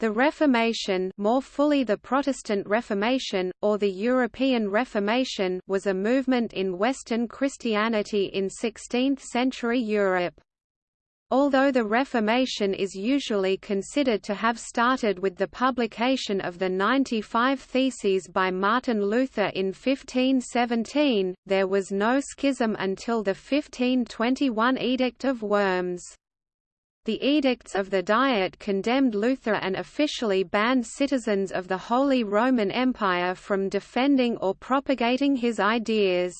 The Reformation more fully the Protestant Reformation, or the European Reformation was a movement in Western Christianity in 16th-century Europe. Although the Reformation is usually considered to have started with the publication of the 95 Theses by Martin Luther in 1517, there was no schism until the 1521 Edict of Worms. The edicts of the Diet condemned Luther and officially banned citizens of the Holy Roman Empire from defending or propagating his ideas.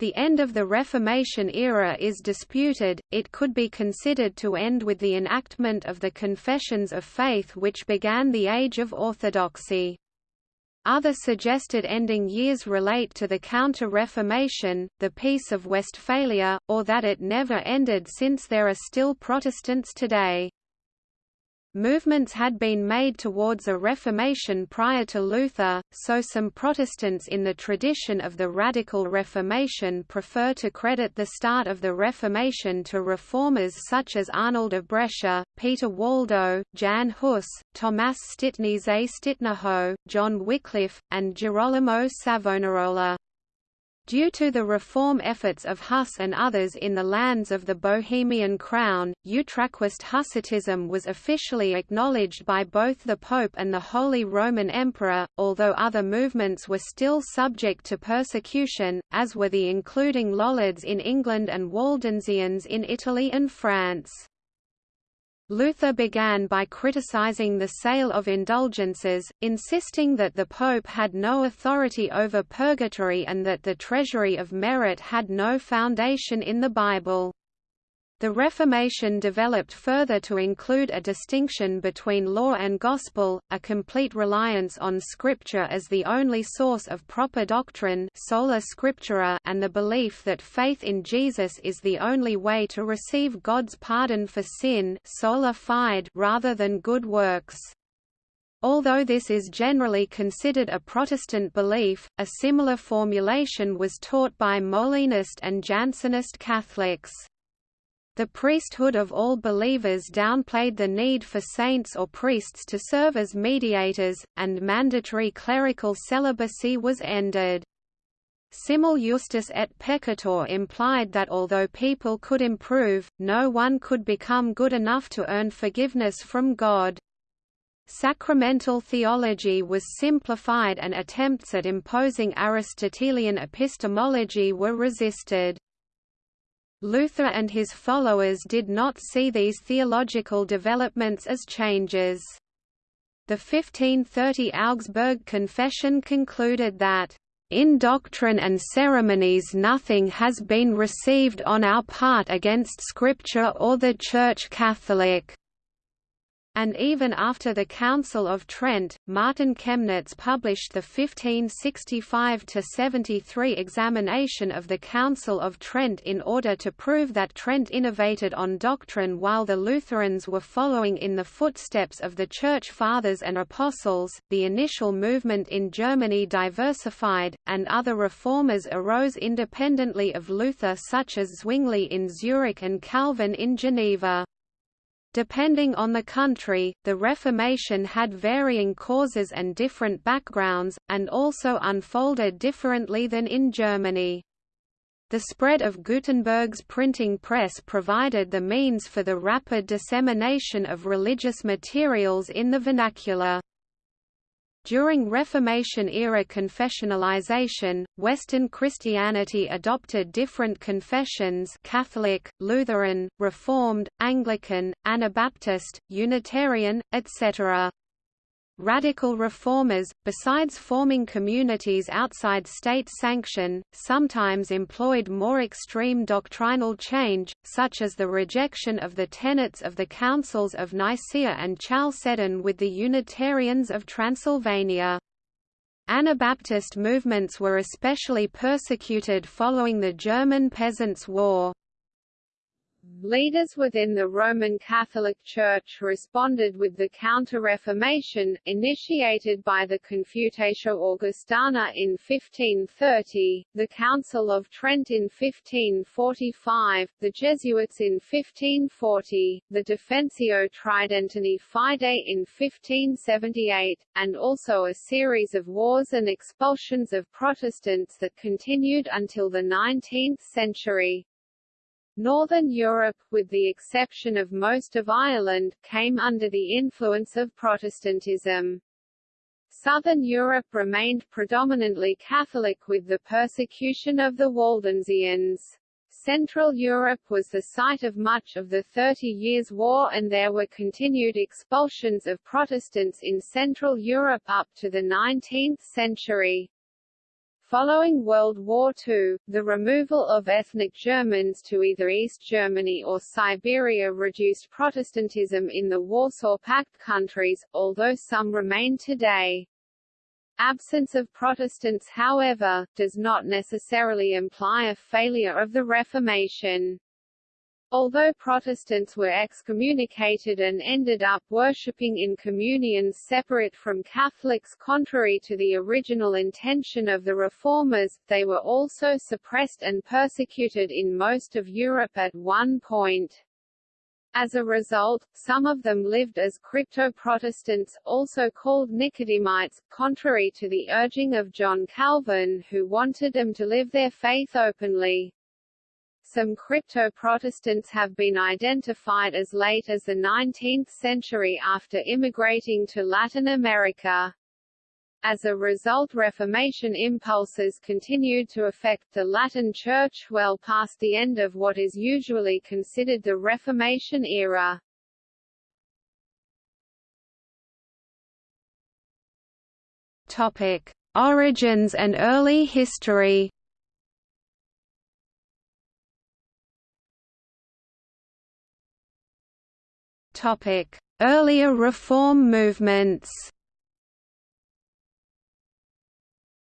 The end of the Reformation era is disputed, it could be considered to end with the enactment of the Confessions of Faith which began the Age of Orthodoxy. Other suggested ending years relate to the Counter-Reformation, the Peace of Westphalia, or that it never ended since there are still Protestants today. Movements had been made towards a Reformation prior to Luther, so some Protestants in the tradition of the Radical Reformation prefer to credit the start of the Reformation to reformers such as Arnold of Brescia, Peter Waldo, Jan Hus, Tomás Stitnice Stitnerho, John Wycliffe, and Girolamo Savonarola. Due to the reform efforts of Huss and others in the lands of the Bohemian Crown, Utraquist Hussitism was officially acknowledged by both the Pope and the Holy Roman Emperor, although other movements were still subject to persecution, as were the including Lollards in England and Waldensians in Italy and France. Luther began by criticizing the sale of indulgences, insisting that the Pope had no authority over purgatory and that the treasury of merit had no foundation in the Bible. The Reformation developed further to include a distinction between law and gospel, a complete reliance on Scripture as the only source of proper doctrine sola scriptura and the belief that faith in Jesus is the only way to receive God's pardon for sin sola fide rather than good works. Although this is generally considered a Protestant belief, a similar formulation was taught by Molinist and Jansenist Catholics. The priesthood of all believers downplayed the need for saints or priests to serve as mediators, and mandatory clerical celibacy was ended. Simul justus et peccator implied that although people could improve, no one could become good enough to earn forgiveness from God. Sacramental theology was simplified and attempts at imposing Aristotelian epistemology were resisted. Luther and his followers did not see these theological developments as changes. The 1530 Augsburg Confession concluded that, "...in doctrine and ceremonies nothing has been received on our part against Scripture or the Church Catholic." And even after the Council of Trent, Martin Chemnitz published the 1565–73 examination of the Council of Trent in order to prove that Trent innovated on doctrine while the Lutherans were following in the footsteps of the Church Fathers and Apostles. The initial movement in Germany diversified, and other reformers arose independently of Luther such as Zwingli in Zurich and Calvin in Geneva. Depending on the country, the Reformation had varying causes and different backgrounds, and also unfolded differently than in Germany. The spread of Gutenberg's printing press provided the means for the rapid dissemination of religious materials in the vernacular. During Reformation-era confessionalization, Western Christianity adopted different confessions Catholic, Lutheran, Reformed, Anglican, Anabaptist, Unitarian, etc. Radical reformers, besides forming communities outside state sanction, sometimes employed more extreme doctrinal change, such as the rejection of the tenets of the Councils of Nicaea and Chalcedon with the Unitarians of Transylvania. Anabaptist movements were especially persecuted following the German Peasants' War. Leaders within the Roman Catholic Church responded with the Counter-Reformation, initiated by the Confutatio Augustana in 1530, the Council of Trent in 1545, the Jesuits in 1540, the Defensio Tridentini Fide in 1578, and also a series of wars and expulsions of Protestants that continued until the 19th century. Northern Europe, with the exception of most of Ireland, came under the influence of Protestantism. Southern Europe remained predominantly Catholic with the persecution of the Waldensians. Central Europe was the site of much of the Thirty Years' War and there were continued expulsions of Protestants in Central Europe up to the 19th century. Following World War II, the removal of ethnic Germans to either East Germany or Siberia reduced Protestantism in the Warsaw Pact countries, although some remain today. Absence of Protestants however, does not necessarily imply a failure of the Reformation. Although Protestants were excommunicated and ended up worshipping in communions separate from Catholics contrary to the original intention of the Reformers, they were also suppressed and persecuted in most of Europe at one point. As a result, some of them lived as crypto-Protestants, also called Nicodemites, contrary to the urging of John Calvin who wanted them to live their faith openly. Some crypto-Protestants have been identified as late as the 19th century after immigrating to Latin America. As a result Reformation impulses continued to affect the Latin Church well past the end of what is usually considered the Reformation era. Topic: Origins and early history. Earlier reform movements.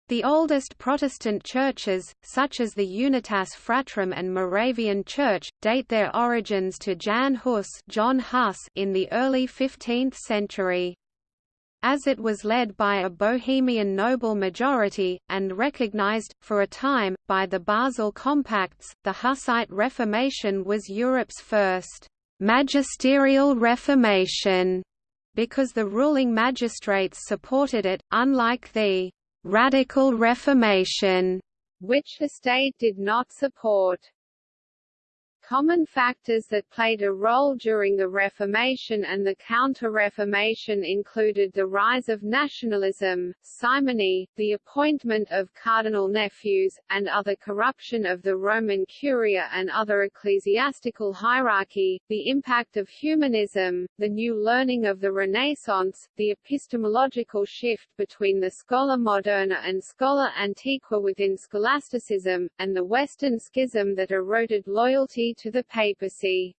The oldest Protestant churches, such as the Unitas Fratrum and Moravian Church, date their origins to Jan Hus, John Huss in the early 15th century. As it was led by a Bohemian noble majority, and recognized, for a time, by the Basel Compacts, the Hussite Reformation was Europe's first magisterial reformation, because the ruling magistrates supported it, unlike the radical reformation, which the state did not support. Common factors that played a role during the Reformation and the Counter-Reformation included the rise of nationalism, simony, the appointment of cardinal nephews, and other corruption of the Roman Curia and other ecclesiastical hierarchy, the impact of humanism, the new learning of the Renaissance, the epistemological shift between the schola moderna and schola antiqua within scholasticism, and the Western schism that eroded loyalty to the papacy.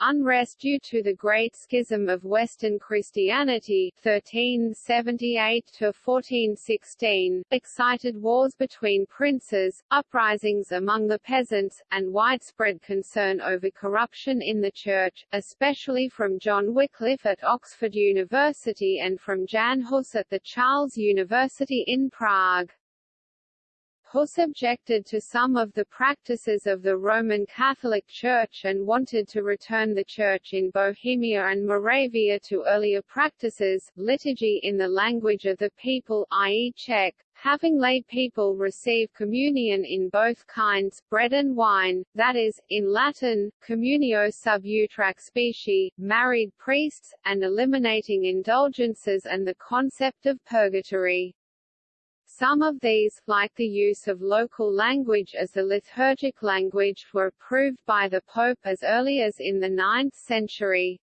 Unrest due to the Great Schism of Western Christianity 1378–1416, excited wars between princes, uprisings among the peasants, and widespread concern over corruption in the Church, especially from John Wycliffe at Oxford University and from Jan Hus at the Charles University in Prague. Hus objected to some of the practices of the Roman Catholic Church and wanted to return the Church in Bohemia and Moravia to earlier practices, liturgy in the language of the people i.e. Czech, having lay people receive communion in both kinds, bread and wine, that is, in Latin, communio sub utraque specie, married priests, and eliminating indulgences and the concept of purgatory. Some of these, like the use of local language as the liturgic language, were approved by the Pope as early as in the 9th century.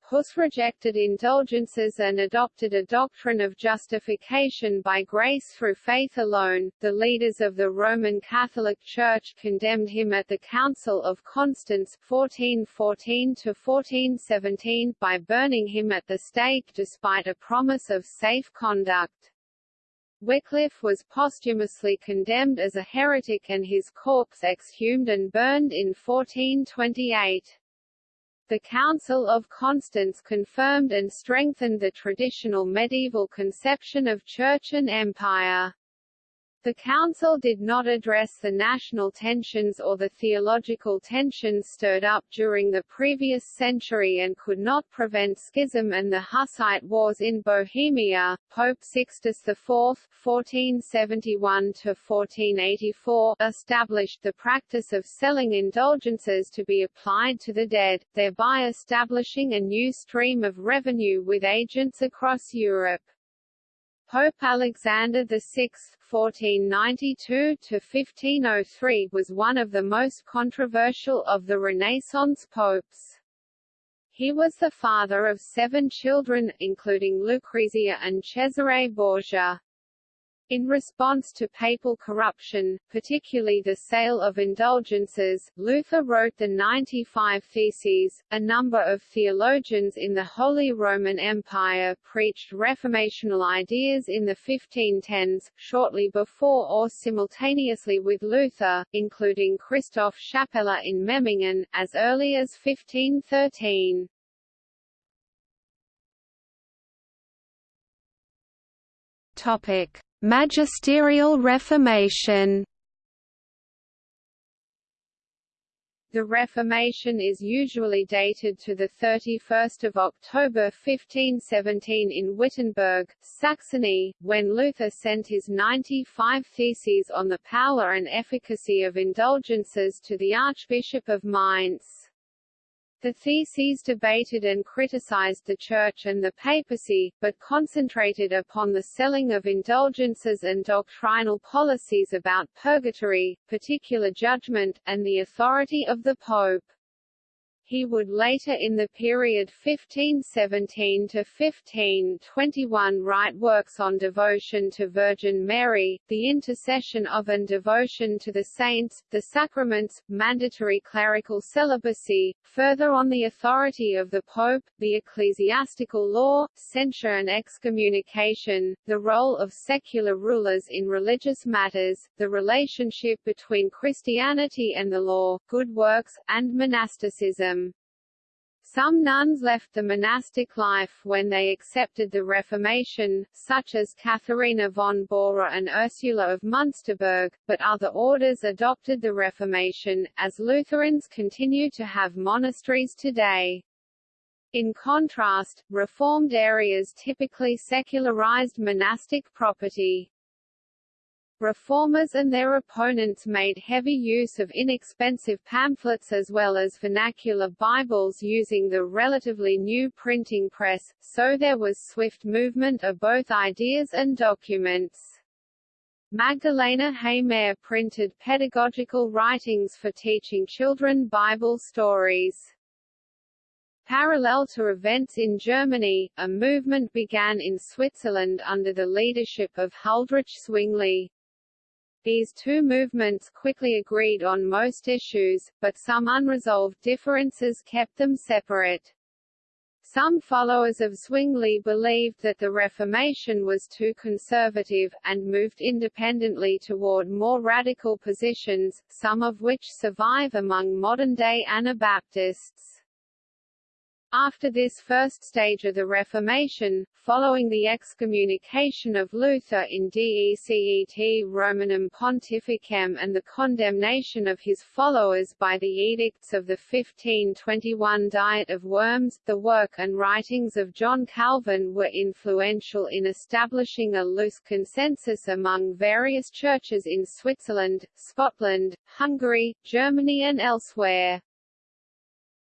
Hus rejected indulgences and adopted a doctrine of justification by grace through faith alone. The leaders of the Roman Catholic Church condemned him at the Council of Constance 1414 to 1417 by burning him at the stake despite a promise of safe conduct. Wycliffe was posthumously condemned as a heretic and his corpse exhumed and burned in 1428. The Council of Constance confirmed and strengthened the traditional medieval conception of church and empire. The Council did not address the national tensions or the theological tensions stirred up during the previous century and could not prevent schism and the Hussite Wars in Bohemia. Pope Sixtus IV (1471–1484) established the practice of selling indulgences to be applied to the dead, thereby establishing a new stream of revenue with agents across Europe. Pope Alexander VI (1492–1503) was one of the most controversial of the Renaissance popes. He was the father of seven children, including Lucrezia and Cesare Borgia. In response to papal corruption, particularly the sale of indulgences, Luther wrote the 95 Theses. A number of theologians in the Holy Roman Empire preached reformational ideas in the 1510s, shortly before or simultaneously with Luther, including Christoph Schappeler in Memmingen, as early as 1513. Topic: Magisterial Reformation The Reformation is usually dated to 31 October 1517 in Wittenberg, Saxony, when Luther sent his 95 Theses on the power and efficacy of indulgences to the Archbishop of Mainz. The theses debated and criticized the Church and the papacy, but concentrated upon the selling of indulgences and doctrinal policies about purgatory, particular judgment, and the authority of the Pope. He would later in the period 1517 to 1521 write works on devotion to Virgin Mary, the intercession of and devotion to the saints, the sacraments, mandatory clerical celibacy, further on the authority of the Pope, the ecclesiastical law, censure and excommunication, the role of secular rulers in religious matters, the relationship between Christianity and the law, good works, and monasticism. Some nuns left the monastic life when they accepted the Reformation, such as Katharina von Bora and Ursula of Munsterberg, but other orders adopted the Reformation, as Lutherans continue to have monasteries today. In contrast, Reformed areas typically secularized monastic property. Reformers and their opponents made heavy use of inexpensive pamphlets as well as vernacular Bibles using the relatively new printing press, so there was swift movement of both ideas and documents. Magdalena Heymair printed pedagogical writings for teaching children Bible stories. Parallel to events in Germany, a movement began in Switzerland under the leadership of Huldrych Zwingli. These two movements quickly agreed on most issues, but some unresolved differences kept them separate. Some followers of Zwingli believed that the Reformation was too conservative, and moved independently toward more radical positions, some of which survive among modern-day Anabaptists. After this first stage of the Reformation, following the excommunication of Luther in Decet Romanum Pontificem and the condemnation of his followers by the edicts of the 1521 Diet of Worms, the work and writings of John Calvin were influential in establishing a loose consensus among various churches in Switzerland, Scotland, Hungary, Germany and elsewhere.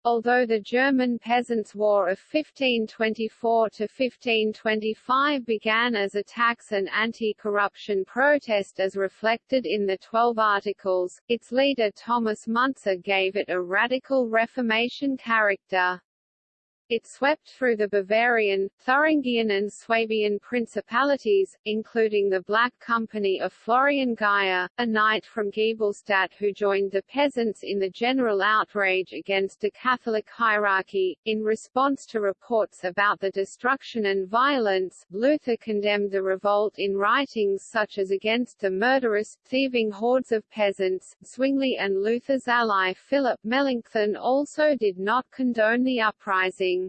Although the German Peasants' War of 1524–1525 began as a tax and anti-corruption protest as reflected in the Twelve Articles, its leader Thomas Müntzer gave it a radical Reformation character. It swept through the Bavarian, Thuringian and Swabian principalities, including the Black Company of Florian Geyer, a knight from Giebelstadt who joined the peasants in the general outrage against the Catholic hierarchy. In response to reports about the destruction and violence, Luther condemned the revolt in writings such as Against the Murderous, Thieving Hordes of Peasants. Zwingli and Luther's ally Philip Melanchthon also did not condone the uprising.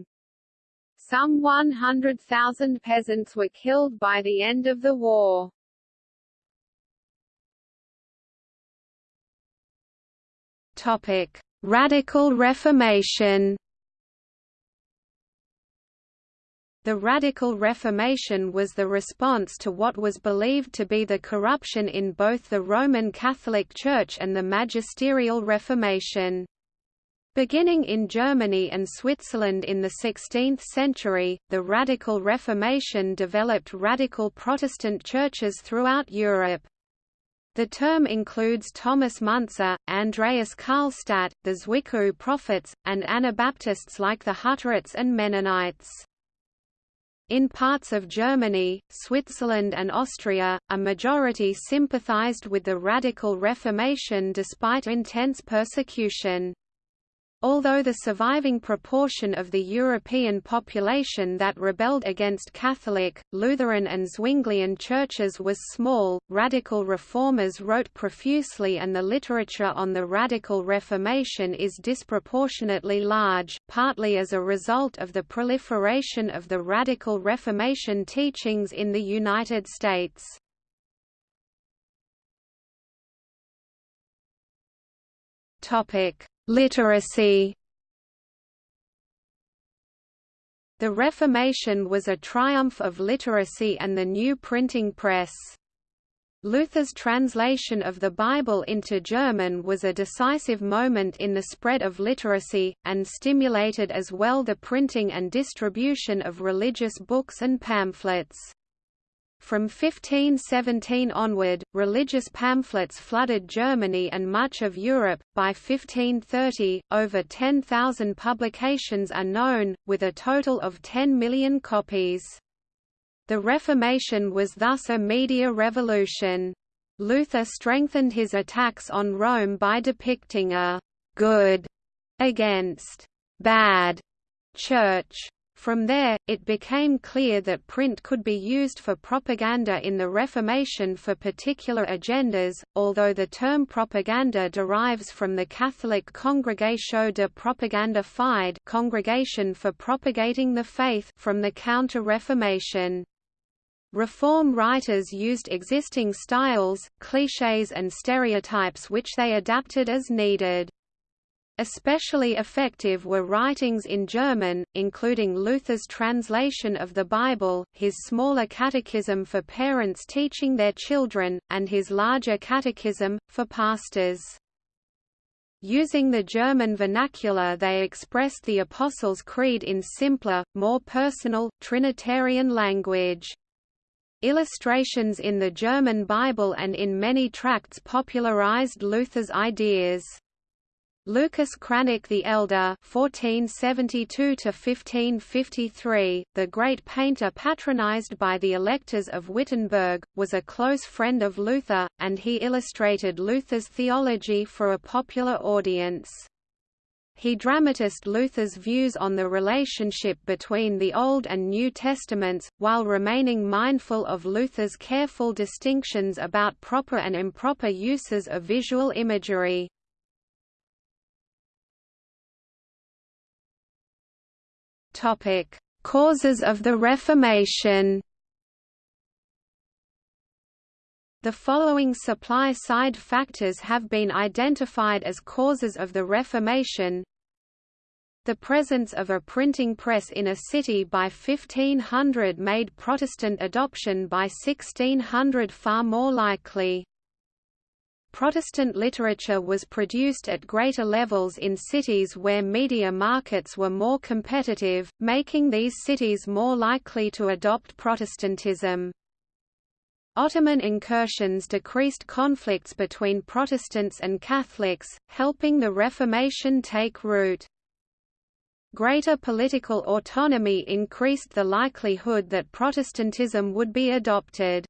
Some 100,000 peasants were killed by the end of the war. Topic: Radical Reformation. The Radical Reformation was the response to what was believed to be the corruption in both the Roman Catholic Church and the Magisterial Reformation. Beginning in Germany and Switzerland in the 16th century, the Radical Reformation developed radical Protestant churches throughout Europe. The term includes Thomas Müntzer, Andreas Karlstadt, the Zwickau prophets, and Anabaptists like the Hutterites and Mennonites. In parts of Germany, Switzerland and Austria, a majority sympathized with the Radical Reformation despite intense persecution. Although the surviving proportion of the European population that rebelled against Catholic, Lutheran and Zwinglian churches was small, radical reformers wrote profusely and the literature on the Radical Reformation is disproportionately large, partly as a result of the proliferation of the Radical Reformation teachings in the United States. Topic Literacy The Reformation was a triumph of literacy and the new printing press. Luther's translation of the Bible into German was a decisive moment in the spread of literacy, and stimulated as well the printing and distribution of religious books and pamphlets. From 1517 onward, religious pamphlets flooded Germany and much of Europe. By 1530, over 10,000 publications are known, with a total of 10 million copies. The Reformation was thus a media revolution. Luther strengthened his attacks on Rome by depicting a good against bad church from there, it became clear that print could be used for propaganda in the Reformation for particular agendas, although the term propaganda derives from the Catholic Congregatio de Propaganda Fide Congregation for Propagating the Faith from the Counter-Reformation. Reform writers used existing styles, clichés and stereotypes which they adapted as needed. Especially effective were writings in German, including Luther's translation of the Bible, his smaller catechism for parents teaching their children, and his larger catechism, for pastors. Using the German vernacular they expressed the Apostles' Creed in simpler, more personal, Trinitarian language. Illustrations in the German Bible and in many tracts popularized Luther's ideas. Lucas Cranach the Elder (1472–1553), the great painter patronized by the electors of Wittenberg, was a close friend of Luther, and he illustrated Luther's theology for a popular audience. He dramatized Luther's views on the relationship between the Old and New Testaments, while remaining mindful of Luther's careful distinctions about proper and improper uses of visual imagery. Topic: Causes of the Reformation. The following supply-side factors have been identified as causes of the Reformation. The presence of a printing press in a city by 1500 made Protestant adoption by 1600 far more likely. Protestant literature was produced at greater levels in cities where media markets were more competitive, making these cities more likely to adopt Protestantism. Ottoman incursions decreased conflicts between Protestants and Catholics, helping the Reformation take root. Greater political autonomy increased the likelihood that Protestantism would be adopted.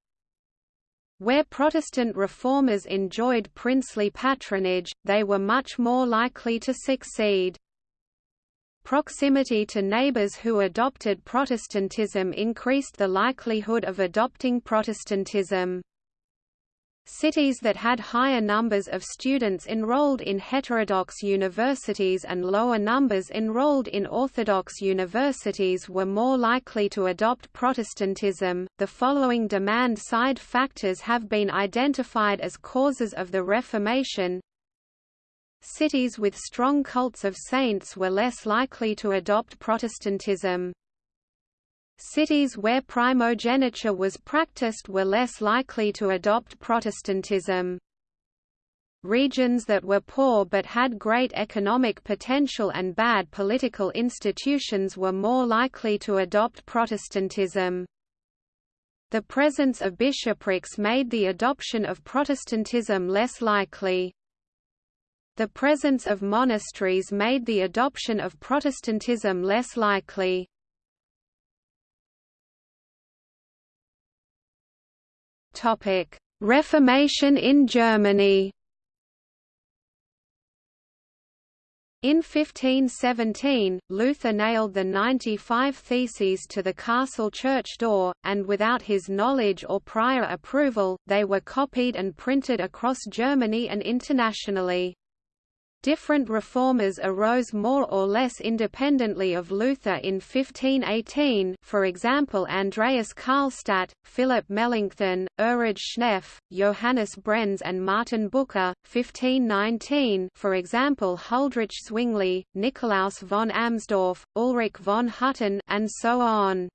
Where Protestant reformers enjoyed princely patronage, they were much more likely to succeed. Proximity to neighbors who adopted Protestantism increased the likelihood of adopting Protestantism. Cities that had higher numbers of students enrolled in heterodox universities and lower numbers enrolled in Orthodox universities were more likely to adopt Protestantism. The following demand side factors have been identified as causes of the Reformation. Cities with strong cults of saints were less likely to adopt Protestantism. Cities where primogeniture was practiced were less likely to adopt Protestantism. Regions that were poor but had great economic potential and bad political institutions were more likely to adopt Protestantism. The presence of bishoprics made the adoption of Protestantism less likely. The presence of monasteries made the adoption of Protestantism less likely. Reformation in Germany. In 1517, Luther nailed the 95 Theses to the castle church door, and without his knowledge or prior approval, they were copied and printed across Germany and internationally. Different reformers arose more or less independently of Luther in 1518 for example Andreas Karlstadt, Philip Melanchthon, Erhard Schnepf, Johannes Brenz and Martin Bucer, 1519 for example Huldrych Zwingli, Nikolaus von Amsdorf, Ulrich von Hutten and so on.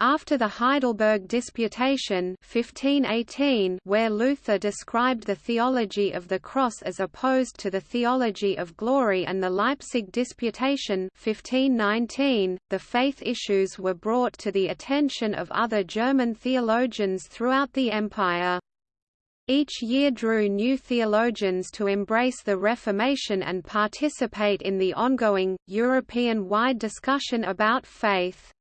After the Heidelberg Disputation 1518, where Luther described the theology of the cross as opposed to the theology of glory and the Leipzig Disputation 1519, the faith issues were brought to the attention of other German theologians throughout the empire. Each year drew new theologians to embrace the Reformation and participate in the ongoing, European-wide discussion about faith.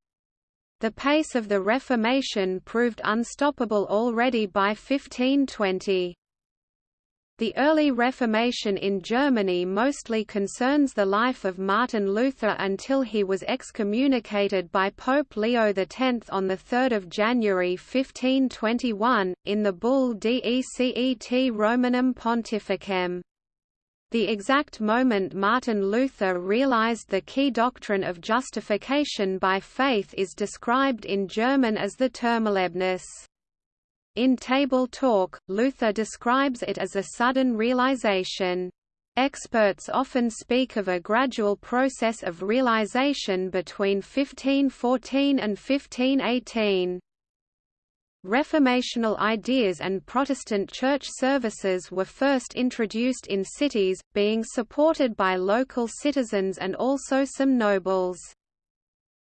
The pace of the Reformation proved unstoppable already by 1520. The early Reformation in Germany mostly concerns the life of Martin Luther until he was excommunicated by Pope Leo X on 3 January 1521, in the bull Decet Romanum Pontificem. The exact moment Martin Luther realized the key doctrine of justification by faith is described in German as the Turmerlebnis. In Table Talk, Luther describes it as a sudden realization. Experts often speak of a gradual process of realization between 1514 and 1518. Reformational ideas and Protestant church services were first introduced in cities, being supported by local citizens and also some nobles.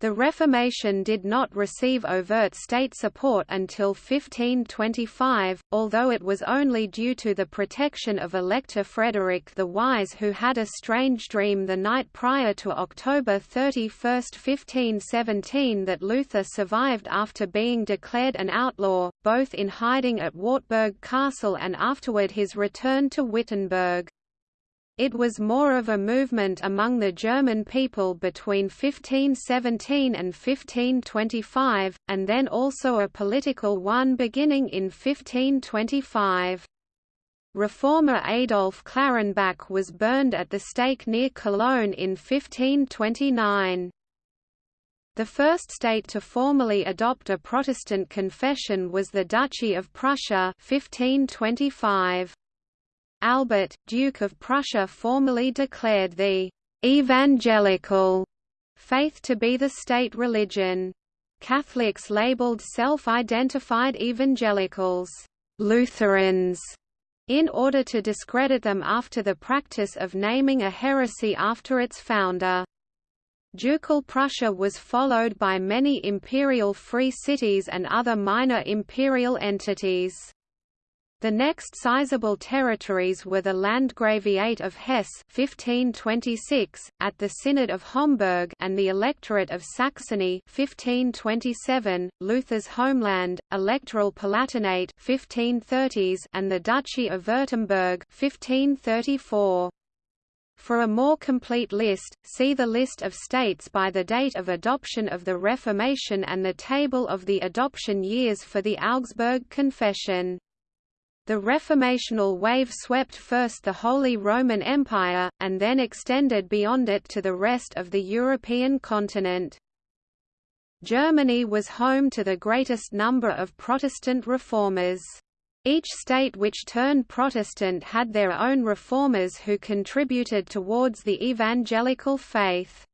The Reformation did not receive overt state support until 1525, although it was only due to the protection of Elector Frederick the Wise who had a strange dream the night prior to October 31, 1517 that Luther survived after being declared an outlaw, both in hiding at Wartburg Castle and afterward his return to Wittenberg. It was more of a movement among the German people between 1517 and 1525, and then also a political one beginning in 1525. Reformer Adolf Clarenbach was burned at the stake near Cologne in 1529. The first state to formally adopt a Protestant confession was the Duchy of Prussia 1525. Albert, Duke of Prussia formally declared the «evangelical» faith to be the state religion. Catholics labeled self-identified evangelicals «Lutherans» in order to discredit them after the practice of naming a heresy after its founder. Ducal Prussia was followed by many imperial free cities and other minor imperial entities. The next sizable territories were the Landgraviate of Hesse 1526, at the Synod of Homburg and the Electorate of Saxony 1527, Luther's homeland, Electoral Palatinate 1530s and the Duchy of Württemberg 1534. For a more complete list, see the list of states by the date of adoption of the Reformation and the table of the adoption years for the Augsburg Confession. The Reformational wave swept first the Holy Roman Empire, and then extended beyond it to the rest of the European continent. Germany was home to the greatest number of Protestant reformers. Each state which turned Protestant had their own reformers who contributed towards the evangelical faith.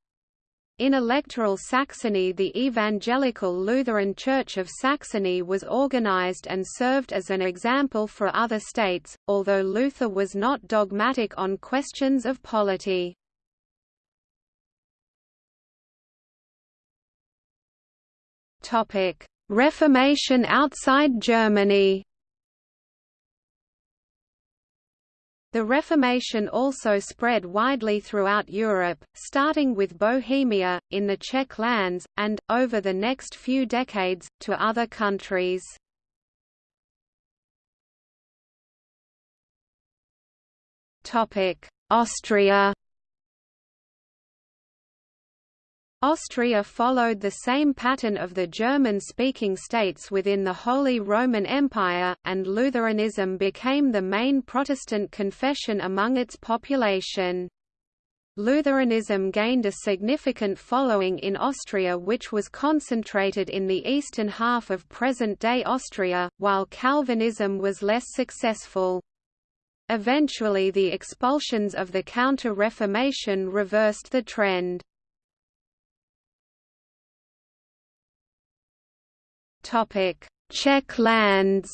In electoral Saxony the Evangelical Lutheran Church of Saxony was organized and served as an example for other states, although Luther was not dogmatic on questions of polity. Reformation outside Germany The Reformation also spread widely throughout Europe, starting with Bohemia, in the Czech lands, and, over the next few decades, to other countries. Austria Austria followed the same pattern of the German-speaking states within the Holy Roman Empire, and Lutheranism became the main Protestant confession among its population. Lutheranism gained a significant following in Austria which was concentrated in the eastern half of present-day Austria, while Calvinism was less successful. Eventually the expulsions of the Counter-Reformation reversed the trend. Czech lands.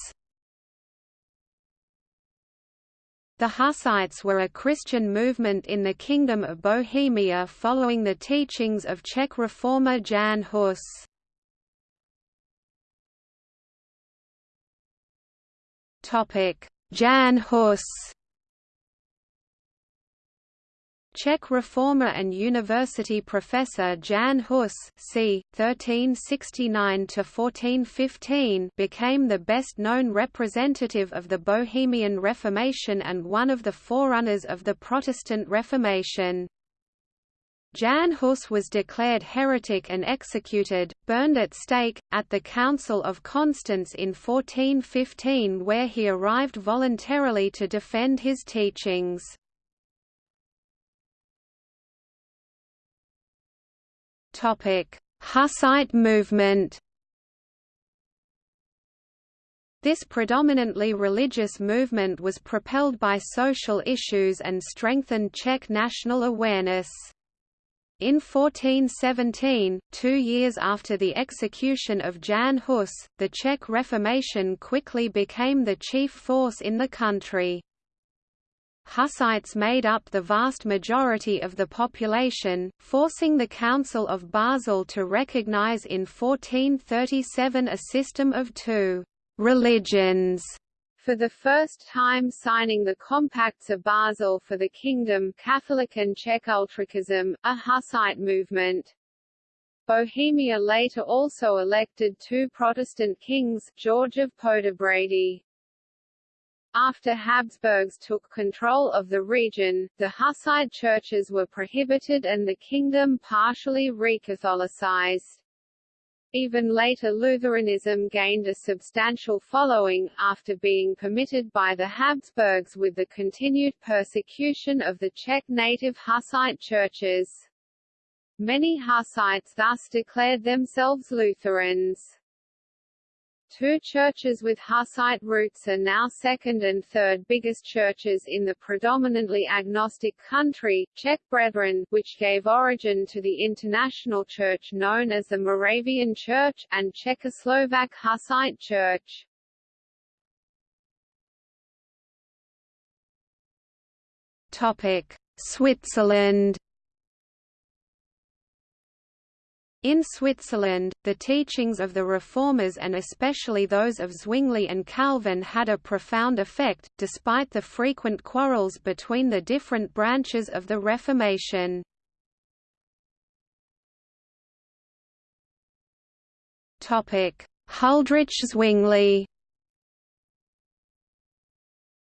The Hussites were a Christian movement in the Kingdom of Bohemia following the teachings of Czech reformer Jan Hus. Jan Hus Czech reformer and university professor Jan Hus c. 1369–1415 became the best-known representative of the Bohemian Reformation and one of the forerunners of the Protestant Reformation. Jan Hus was declared heretic and executed, burned at stake, at the Council of Constance in 1415 where he arrived voluntarily to defend his teachings. Hussite movement This predominantly religious movement was propelled by social issues and strengthened Czech national awareness. In 1417, two years after the execution of Jan Hus, the Czech Reformation quickly became the chief force in the country. Hussites made up the vast majority of the population, forcing the Council of Basel to recognize in 1437 a system of two «religions» for the first time signing the Compacts of Basel for the Kingdom Catholic and Czech Utraquism, a Hussite movement. Bohemia later also elected two Protestant kings, George of Poděbrady. After Habsburgs took control of the region, the Hussite churches were prohibited and the kingdom partially recatholicized. Even later Lutheranism gained a substantial following, after being permitted by the Habsburgs with the continued persecution of the Czech native Hussite churches. Many Hussites thus declared themselves Lutherans. Two churches with Hussite roots are now second and third biggest churches in the predominantly agnostic country, Czech Brethren, which gave origin to the international church known as the Moravian Church, and Czechoslovak Hussite Church. Topic: Switzerland In Switzerland, the teachings of the Reformers and especially those of Zwingli and Calvin had a profound effect, despite the frequent quarrels between the different branches of the Reformation. Huldrych Zwingli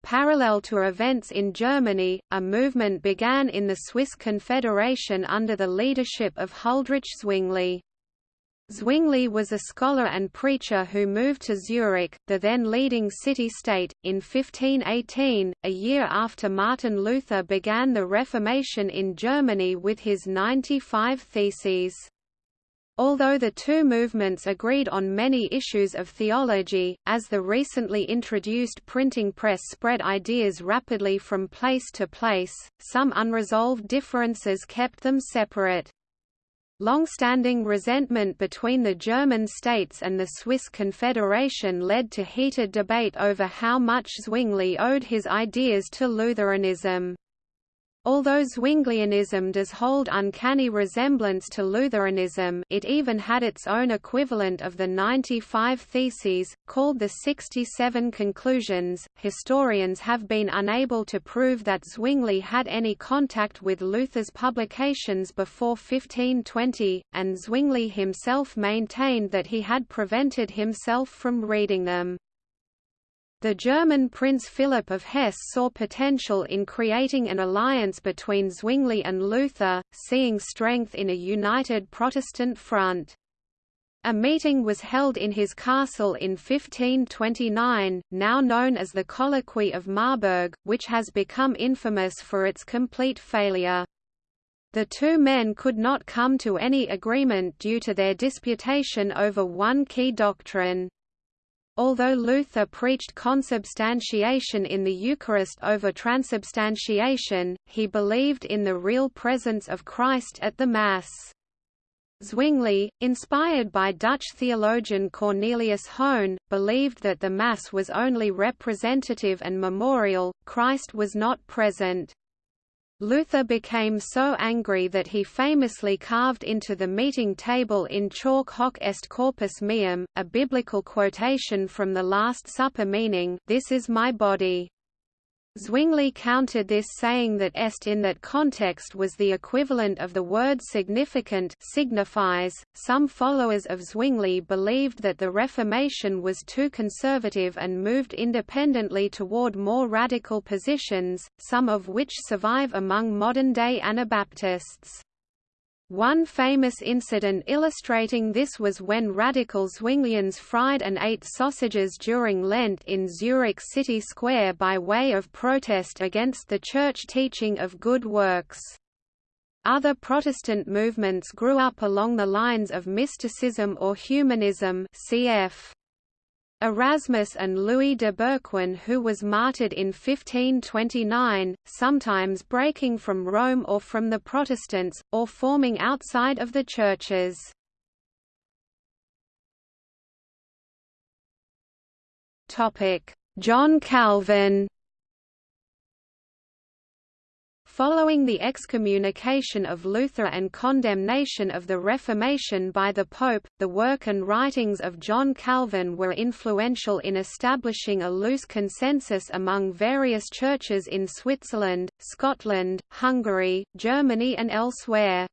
Parallel to events in Germany, a movement began in the Swiss Confederation under the leadership of Huldrych Zwingli. Zwingli was a scholar and preacher who moved to Zurich, the then leading city-state, in 1518, a year after Martin Luther began the Reformation in Germany with his 95 Theses. Although the two movements agreed on many issues of theology, as the recently introduced printing press spread ideas rapidly from place to place, some unresolved differences kept them separate. Long-standing resentment between the German states and the Swiss Confederation led to heated debate over how much Zwingli owed his ideas to Lutheranism. Although Zwinglianism does hold uncanny resemblance to Lutheranism it even had its own equivalent of the 95 Theses, called the 67 Conclusions. Historians have been unable to prove that Zwingli had any contact with Luther's publications before 1520, and Zwingli himself maintained that he had prevented himself from reading them. The German Prince Philip of Hesse saw potential in creating an alliance between Zwingli and Luther, seeing strength in a united Protestant front. A meeting was held in his castle in 1529, now known as the Colloquy of Marburg, which has become infamous for its complete failure. The two men could not come to any agreement due to their disputation over one key doctrine. Although Luther preached consubstantiation in the Eucharist over transubstantiation, he believed in the real presence of Christ at the Mass. Zwingli, inspired by Dutch theologian Cornelius Hoen, believed that the Mass was only representative and memorial, Christ was not present. Luther became so angry that he famously carved into the meeting table in chalk hoc est corpus meum, a biblical quotation from the Last Supper meaning, This is my body. Zwingli countered this saying that est in that context was the equivalent of the word significat signifies. Some followers of Zwingli believed that the Reformation was too conservative and moved independently toward more radical positions, some of which survive among modern-day Anabaptists. One famous incident illustrating this was when radical Zwinglians fried and ate sausages during Lent in Zurich city square by way of protest against the church teaching of good works. Other Protestant movements grew up along the lines of mysticism or humanism cf. Erasmus and Louis de Berquin who was martyred in 1529, sometimes breaking from Rome or from the Protestants, or forming outside of the churches. John Calvin Following the excommunication of Luther and condemnation of the Reformation by the Pope, the work and writings of John Calvin were influential in establishing a loose consensus among various churches in Switzerland, Scotland, Hungary, Germany and elsewhere.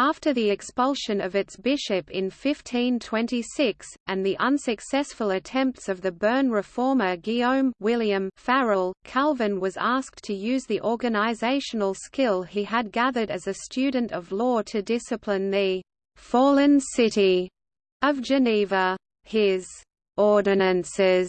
After the expulsion of its bishop in 1526, and the unsuccessful attempts of the Bern reformer Guillaume William Farel, Calvin was asked to use the organizational skill he had gathered as a student of law to discipline the «fallen city» of Geneva. His «ordinances»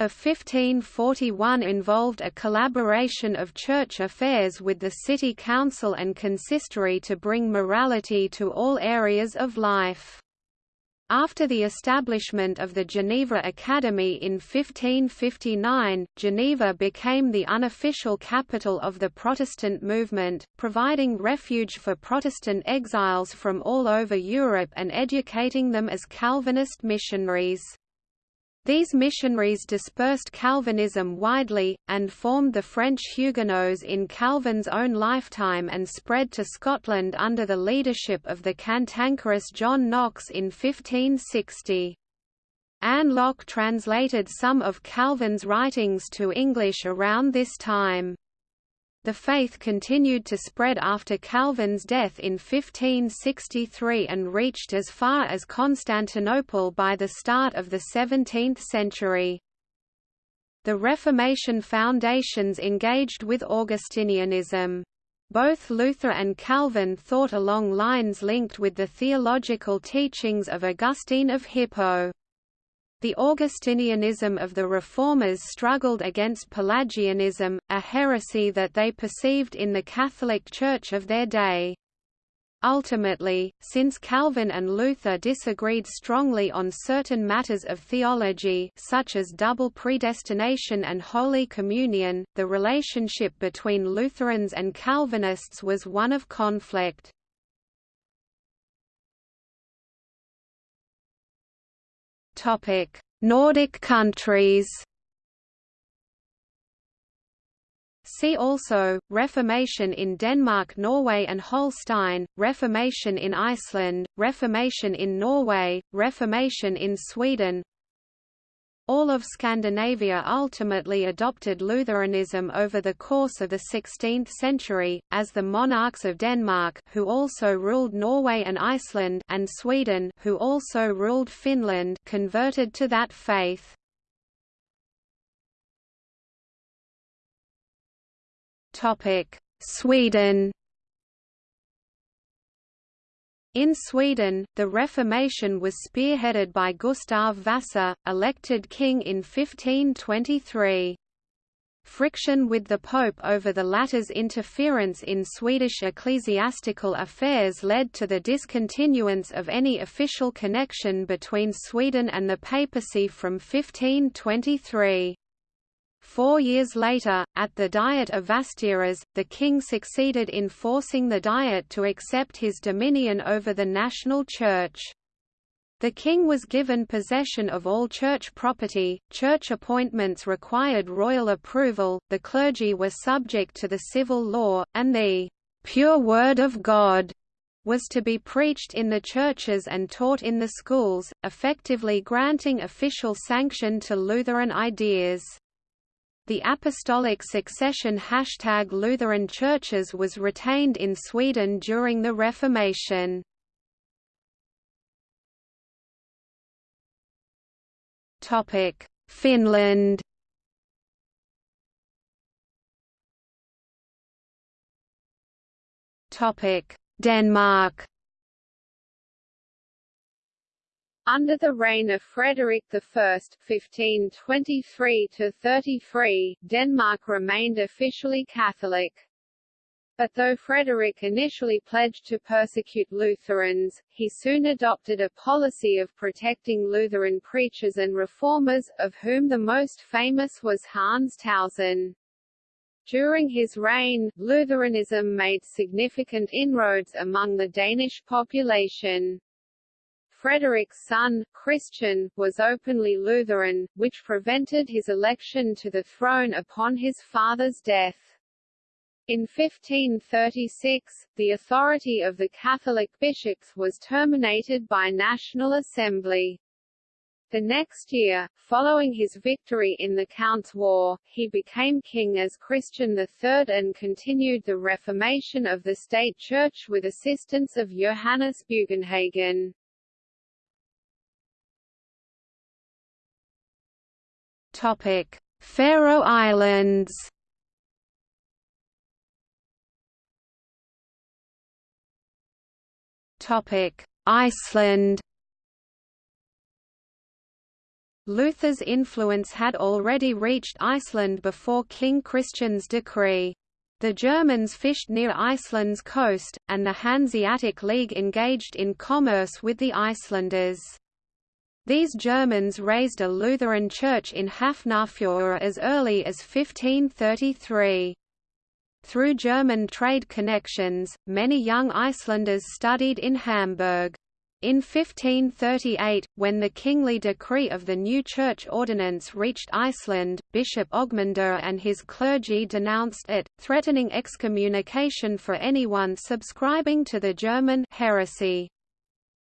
of 1541 involved a collaboration of church affairs with the city council and consistory to bring morality to all areas of life. After the establishment of the Geneva Academy in 1559, Geneva became the unofficial capital of the Protestant movement, providing refuge for Protestant exiles from all over Europe and educating them as Calvinist missionaries. These missionaries dispersed Calvinism widely, and formed the French Huguenots in Calvin's own lifetime and spread to Scotland under the leadership of the cantankerous John Knox in 1560. Anne Locke translated some of Calvin's writings to English around this time. The faith continued to spread after Calvin's death in 1563 and reached as far as Constantinople by the start of the 17th century. The Reformation foundations engaged with Augustinianism. Both Luther and Calvin thought along lines linked with the theological teachings of Augustine of Hippo. The Augustinianism of the Reformers struggled against Pelagianism, a heresy that they perceived in the Catholic Church of their day. Ultimately, since Calvin and Luther disagreed strongly on certain matters of theology such as double predestination and Holy Communion, the relationship between Lutherans and Calvinists was one of conflict. Topic: Nordic countries. See also, Reformation in Denmark Norway and Holstein, Reformation in Iceland, Reformation in Norway, Reformation in Sweden all of Scandinavia ultimately adopted Lutheranism over the course of the 16th century, as the monarchs of Denmark who also ruled Norway and Iceland and Sweden who also ruled Finland converted to that faith. Sweden in Sweden, the Reformation was spearheaded by Gustav Vasa, elected king in 1523. Friction with the Pope over the latter's interference in Swedish ecclesiastical affairs led to the discontinuance of any official connection between Sweden and the papacy from 1523. Four years later, at the Diet of Vasteras, the king succeeded in forcing the Diet to accept his dominion over the national church. The king was given possession of all church property, church appointments required royal approval, the clergy were subject to the civil law, and the pure word of God was to be preached in the churches and taught in the schools, effectively granting official sanction to Lutheran ideas. The apostolic succession hashtag Lutheran churches was retained in Sweden during the Reformation. Topic: Finland Topic: Denmark Under the reign of Frederick I (1523–33), Denmark remained officially Catholic. But though Frederick initially pledged to persecute Lutherans, he soon adopted a policy of protecting Lutheran preachers and reformers, of whom the most famous was Hans Tausen. During his reign, Lutheranism made significant inroads among the Danish population. Frederick's son, Christian, was openly Lutheran, which prevented his election to the throne upon his father's death. In 1536, the authority of the Catholic bishops was terminated by National Assembly. The next year, following his victory in the Count's War, he became king as Christian III and continued the reformation of the state church with assistance of Johannes Bugenhagen. Topic: Faroe Islands. Topic: Iceland. Luther's influence had already reached Iceland before King Christian's decree. The Germans fished near Iceland's coast, and the Hanseatic League engaged in commerce with the Icelanders. These Germans raised a Lutheran church in Hafnarfjord as early as 1533. Through German trade connections, many young Icelanders studied in Hamburg. In 1538, when the kingly decree of the new church ordinance reached Iceland, Bishop Ogmundur and his clergy denounced it, threatening excommunication for anyone subscribing to the German heresy.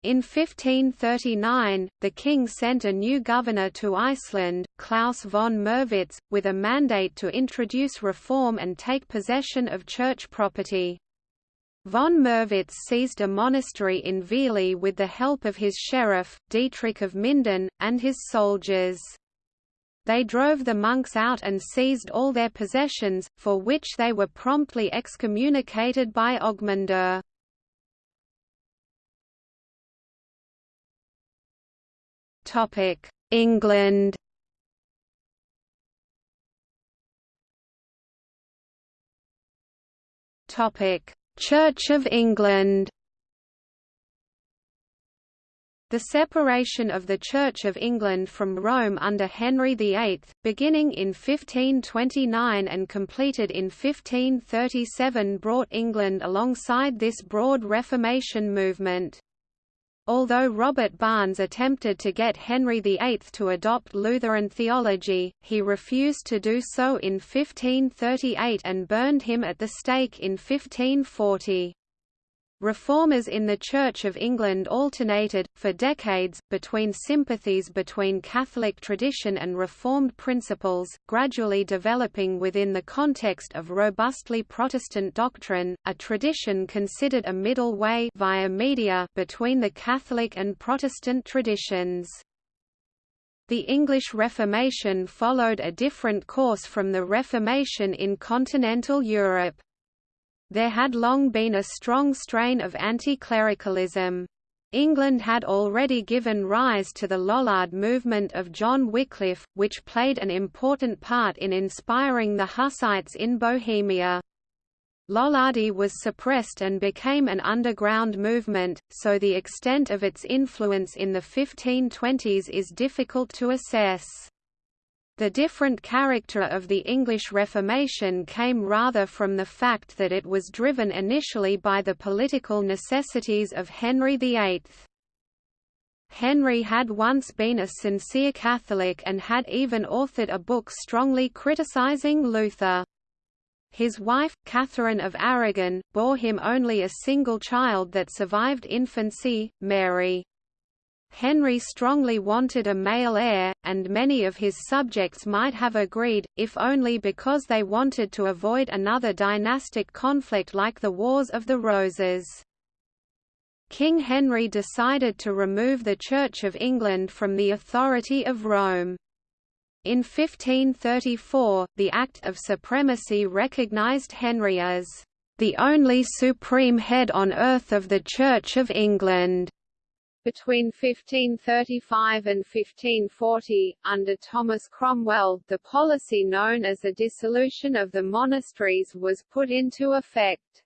In 1539, the king sent a new governor to Iceland, Klaus von Merwitz, with a mandate to introduce reform and take possession of church property. Von Merwitz seized a monastery in Vili with the help of his sheriff, Dietrich of Minden, and his soldiers. They drove the monks out and seized all their possessions, for which they were promptly excommunicated by Ogmundur. Topic: England. Topic: Church of England. The separation of the Church of England from Rome under Henry VIII, beginning in 1529 and completed in 1537 brought England alongside this broad Reformation movement. Although Robert Barnes attempted to get Henry VIII to adopt Lutheran theology, he refused to do so in 1538 and burned him at the stake in 1540. Reformers in the Church of England alternated, for decades, between sympathies between Catholic tradition and Reformed principles, gradually developing within the context of robustly Protestant doctrine, a tradition considered a middle way via media between the Catholic and Protestant traditions. The English Reformation followed a different course from the Reformation in continental Europe. There had long been a strong strain of anti-clericalism. England had already given rise to the Lollard movement of John Wycliffe, which played an important part in inspiring the Hussites in Bohemia. Lollardy was suppressed and became an underground movement, so the extent of its influence in the 1520s is difficult to assess. The different character of the English Reformation came rather from the fact that it was driven initially by the political necessities of Henry VIII. Henry had once been a sincere Catholic and had even authored a book strongly criticizing Luther. His wife, Catherine of Aragon, bore him only a single child that survived infancy, Mary. Henry strongly wanted a male heir, and many of his subjects might have agreed, if only because they wanted to avoid another dynastic conflict like the Wars of the Roses. King Henry decided to remove the Church of England from the authority of Rome. In 1534, the Act of Supremacy recognised Henry as the only supreme head on earth of the Church of England. Between 1535 and 1540, under Thomas Cromwell, the policy known as the dissolution of the monasteries was put into effect.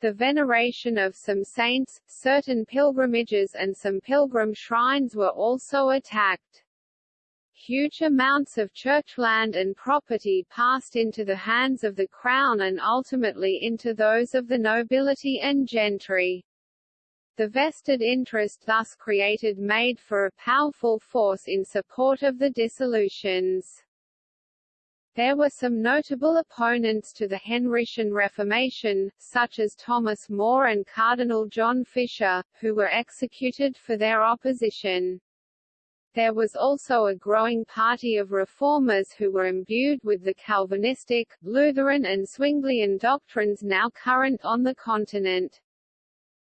The veneration of some saints, certain pilgrimages and some pilgrim shrines were also attacked. Huge amounts of church land and property passed into the hands of the crown and ultimately into those of the nobility and gentry. The vested interest thus created made for a powerful force in support of the dissolutions. There were some notable opponents to the Henrician Reformation, such as Thomas More and Cardinal John Fisher, who were executed for their opposition. There was also a growing party of reformers who were imbued with the Calvinistic, Lutheran and Zwinglian doctrines now current on the continent.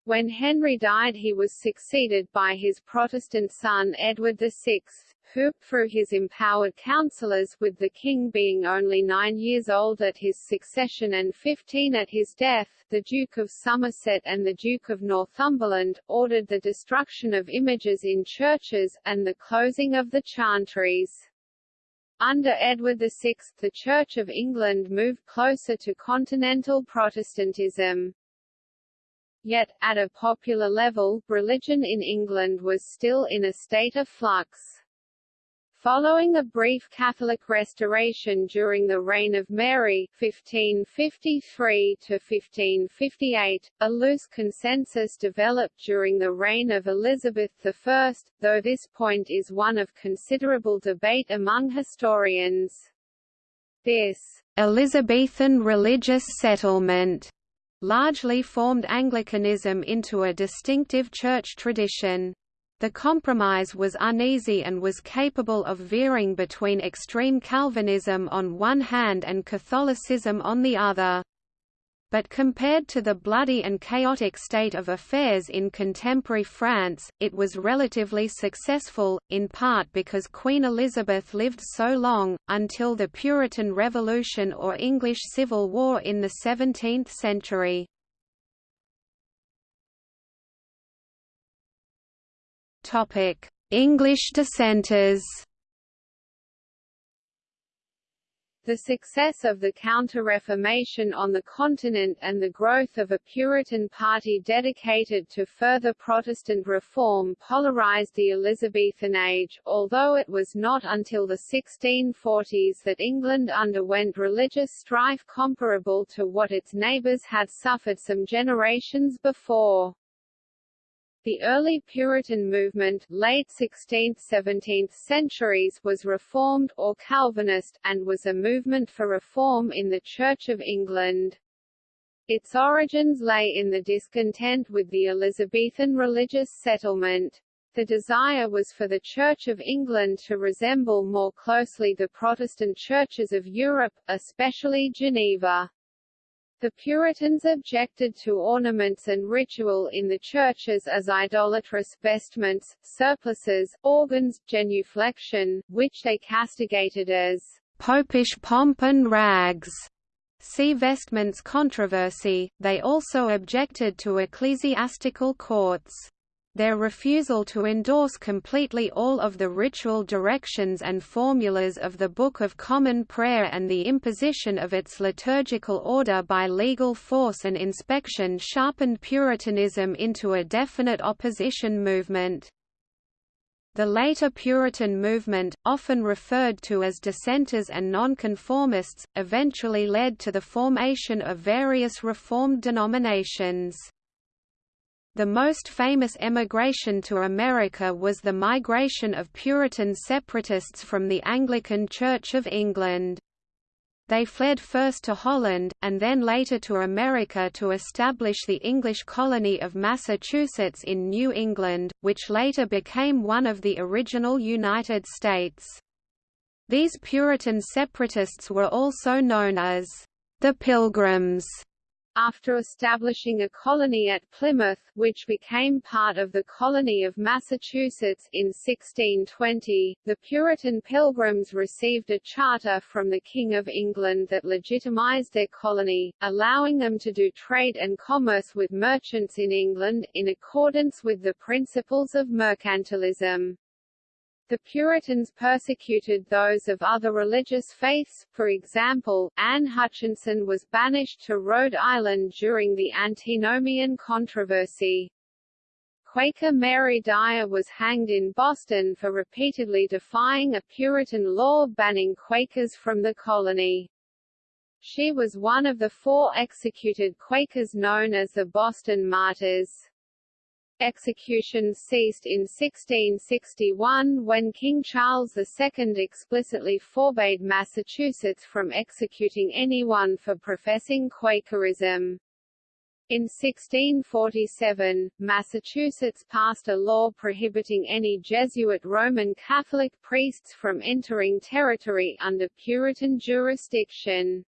When Henry died he was succeeded by his Protestant son Edward VI, who, through his empowered councillors with the king being only nine years old at his succession and fifteen at his death, the Duke of Somerset and the Duke of Northumberland, ordered the destruction of images in churches, and the closing of the chantries. Under Edward VI, the Church of England moved closer to continental Protestantism. Yet, at a popular level, religion in England was still in a state of flux. Following a brief Catholic restoration during the reign of Mary 1553–1558, a loose consensus developed during the reign of Elizabeth I, though this point is one of considerable debate among historians. This Elizabethan religious settlement largely formed Anglicanism into a distinctive church tradition. The compromise was uneasy and was capable of veering between extreme Calvinism on one hand and Catholicism on the other. But compared to the bloody and chaotic state of affairs in contemporary France, it was relatively successful, in part because Queen Elizabeth lived so long, until the Puritan Revolution or English Civil War in the 17th century. English dissenters The success of the Counter-Reformation on the continent and the growth of a Puritan party dedicated to further Protestant reform polarized the Elizabethan age, although it was not until the 1640s that England underwent religious strife comparable to what its neighbours had suffered some generations before. The early Puritan movement late 16th–17th centuries was Reformed or Calvinist, and was a movement for reform in the Church of England. Its origins lay in the discontent with the Elizabethan religious settlement. The desire was for the Church of England to resemble more closely the Protestant churches of Europe, especially Geneva. The Puritans objected to ornaments and ritual in the churches as idolatrous vestments, surplices, organs, genuflection, which they castigated as popish pomp and rags. See Vestments controversy. They also objected to ecclesiastical courts. Their refusal to endorse completely all of the ritual directions and formulas of the Book of Common Prayer and the imposition of its liturgical order by legal force and inspection sharpened Puritanism into a definite opposition movement. The later Puritan movement, often referred to as dissenters and nonconformists, eventually led to the formation of various Reformed denominations. The most famous emigration to America was the migration of Puritan separatists from the Anglican Church of England. They fled first to Holland, and then later to America to establish the English colony of Massachusetts in New England, which later became one of the original United States. These Puritan separatists were also known as the Pilgrims after establishing a colony at Plymouth, which became part of the colony of Massachusetts in 1620, the Puritan Pilgrims received a charter from the King of England that legitimized their colony, allowing them to do trade and commerce with merchants in England, in accordance with the principles of mercantilism. The Puritans persecuted those of other religious faiths, for example, Anne Hutchinson was banished to Rhode Island during the Antinomian controversy. Quaker Mary Dyer was hanged in Boston for repeatedly defying a Puritan law banning Quakers from the colony. She was one of the four executed Quakers known as the Boston Martyrs. Executions ceased in 1661 when King Charles II explicitly forbade Massachusetts from executing anyone for professing Quakerism. In 1647, Massachusetts passed a law prohibiting any Jesuit Roman Catholic priests from entering territory under Puritan jurisdiction.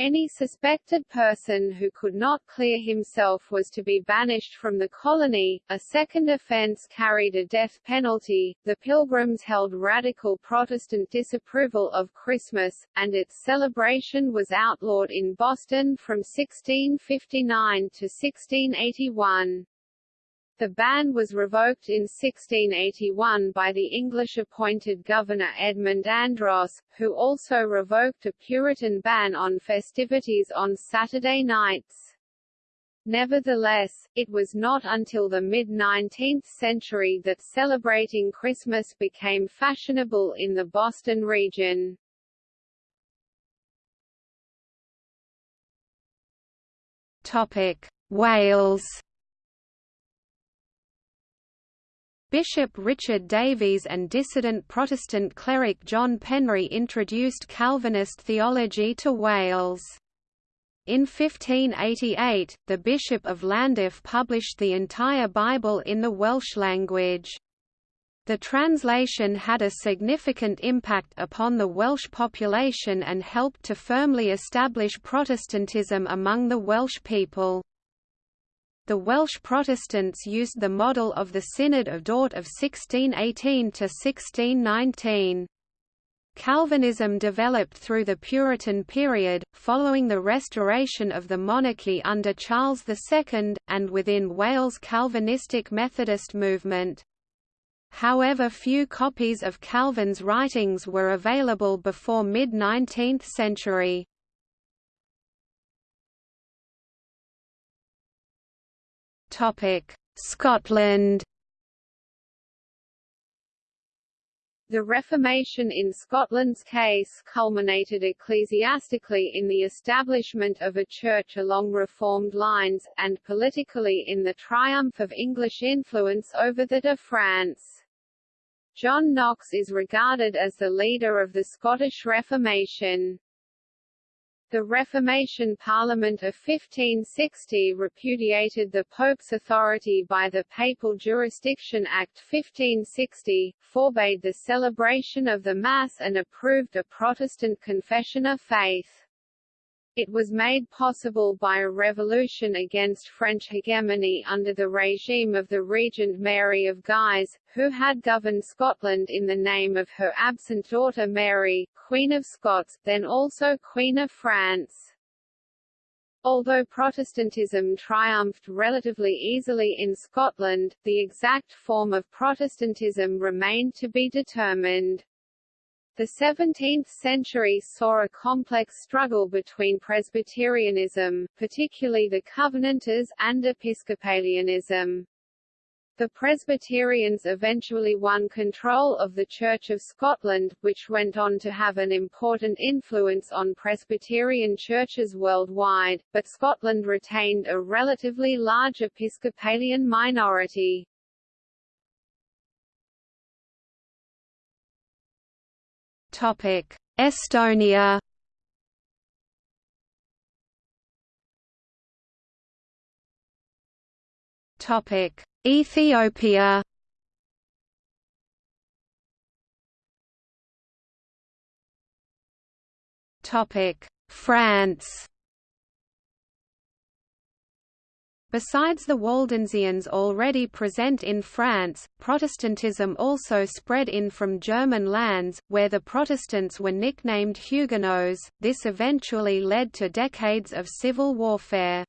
Any suspected person who could not clear himself was to be banished from the colony. A second offense carried a death penalty. The Pilgrims held radical Protestant disapproval of Christmas, and its celebration was outlawed in Boston from 1659 to 1681. The ban was revoked in 1681 by the English-appointed governor Edmund Andros, who also revoked a Puritan ban on festivities on Saturday nights. Nevertheless, it was not until the mid-19th century that celebrating Christmas became fashionable in the Boston region. Topic: Wales. Bishop Richard Davies and dissident Protestant cleric John Penry introduced Calvinist theology to Wales. In 1588, the Bishop of Llandaff published the entire Bible in the Welsh language. The translation had a significant impact upon the Welsh population and helped to firmly establish Protestantism among the Welsh people. The Welsh Protestants used the model of the Synod of Dort of 1618 to 1619. Calvinism developed through the Puritan period, following the restoration of the monarchy under Charles II, and within Wales' Calvinistic Methodist movement. However few copies of Calvin's writings were available before mid-19th century. Scotland The Reformation in Scotland's case culminated ecclesiastically in the establishment of a church along Reformed lines, and politically in the triumph of English influence over that of France. John Knox is regarded as the leader of the Scottish Reformation. The Reformation Parliament of 1560 repudiated the Pope's authority by the Papal Jurisdiction Act 1560, forbade the celebration of the Mass and approved a Protestant confession of faith. It was made possible by a revolution against French hegemony under the regime of the Regent Mary of Guise, who had governed Scotland in the name of her absent daughter Mary, Queen of Scots, then also Queen of France. Although Protestantism triumphed relatively easily in Scotland, the exact form of Protestantism remained to be determined. The 17th century saw a complex struggle between Presbyterianism, particularly the Covenanters, and Episcopalianism. The Presbyterians eventually won control of the Church of Scotland, which went on to have an important influence on Presbyterian churches worldwide, but Scotland retained a relatively large Episcopalian minority. Topic: Estonia. Topic: Ethiopia. Topic: France. Besides the Waldensians already present in France, Protestantism also spread in from German lands, where the Protestants were nicknamed Huguenots. This eventually led to decades of civil warfare.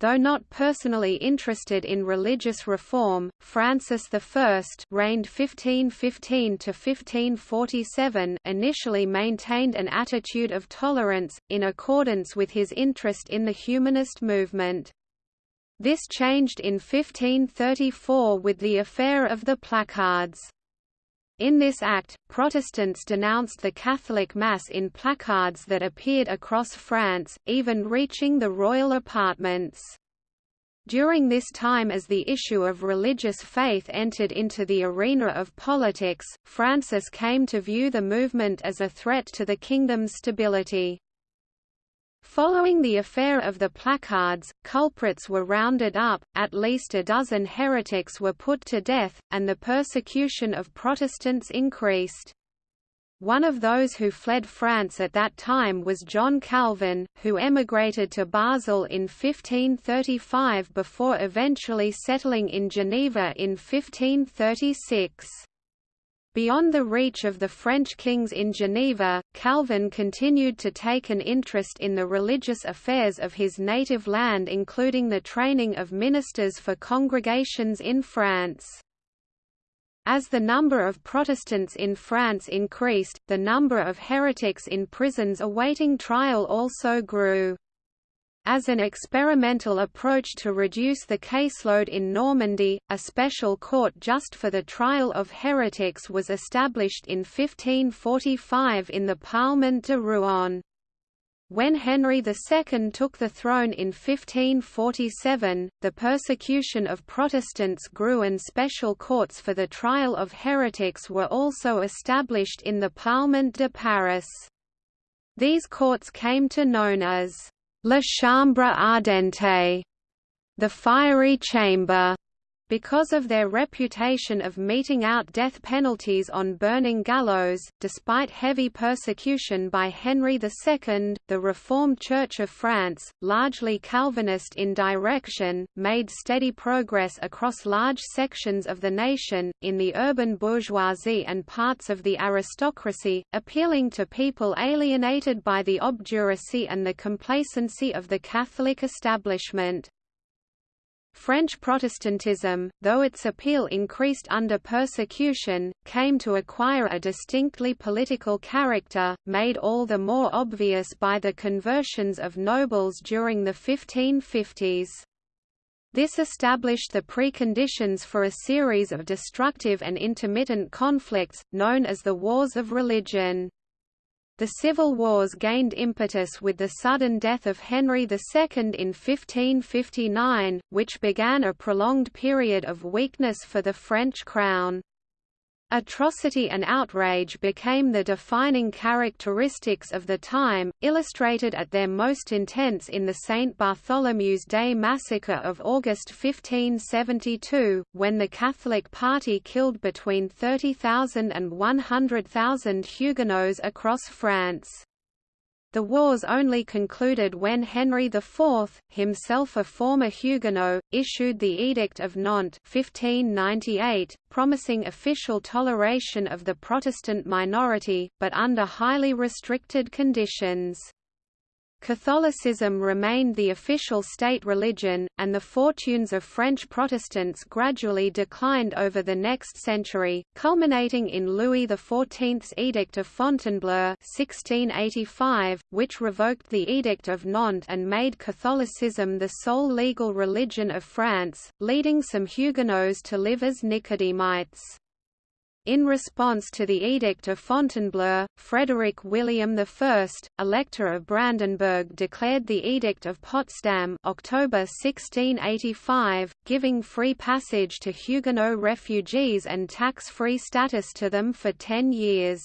Though not personally interested in religious reform, Francis I reigned 1515–1547 initially maintained an attitude of tolerance, in accordance with his interest in the humanist movement. This changed in 1534 with the affair of the placards. In this act, Protestants denounced the Catholic Mass in placards that appeared across France, even reaching the royal apartments. During this time as the issue of religious faith entered into the arena of politics, Francis came to view the movement as a threat to the kingdom's stability. Following the affair of the placards, culprits were rounded up, at least a dozen heretics were put to death, and the persecution of Protestants increased. One of those who fled France at that time was John Calvin, who emigrated to Basel in 1535 before eventually settling in Geneva in 1536. Beyond the reach of the French kings in Geneva, Calvin continued to take an interest in the religious affairs of his native land including the training of ministers for congregations in France. As the number of Protestants in France increased, the number of heretics in prisons awaiting trial also grew. As an experimental approach to reduce the caseload in Normandy, a special court just for the trial of heretics was established in 1545 in the Parlement de Rouen. When Henry II took the throne in 1547, the persecution of Protestants grew and special courts for the trial of heretics were also established in the Parlement de Paris. These courts came to known as La Chambre Ardente, the fiery chamber, because of their reputation of meting out death penalties on burning gallows, despite heavy persecution by Henry II, the Reformed Church of France, largely Calvinist in direction, made steady progress across large sections of the nation, in the urban bourgeoisie and parts of the aristocracy, appealing to people alienated by the obduracy and the complacency of the Catholic establishment. French Protestantism, though its appeal increased under persecution, came to acquire a distinctly political character, made all the more obvious by the conversions of nobles during the 1550s. This established the preconditions for a series of destructive and intermittent conflicts, known as the Wars of Religion. The civil wars gained impetus with the sudden death of Henry II in 1559, which began a prolonged period of weakness for the French crown. Atrocity and outrage became the defining characteristics of the time, illustrated at their most intense in the St. Bartholomew's Day massacre of August 1572, when the Catholic party killed between 30,000 and 100,000 Huguenots across France. The wars only concluded when Henry IV, himself a former Huguenot, issued the Edict of Nantes 1598, promising official toleration of the Protestant minority, but under highly restricted conditions. Catholicism remained the official state religion, and the fortunes of French Protestants gradually declined over the next century, culminating in Louis XIV's Edict of Fontainebleau 1685, which revoked the Edict of Nantes and made Catholicism the sole legal religion of France, leading some Huguenots to live as Nicodemites. In response to the Edict of Fontainebleau, Frederick William I, Elector of Brandenburg declared the Edict of Potsdam October 1685, giving free passage to Huguenot refugees and tax-free status to them for ten years.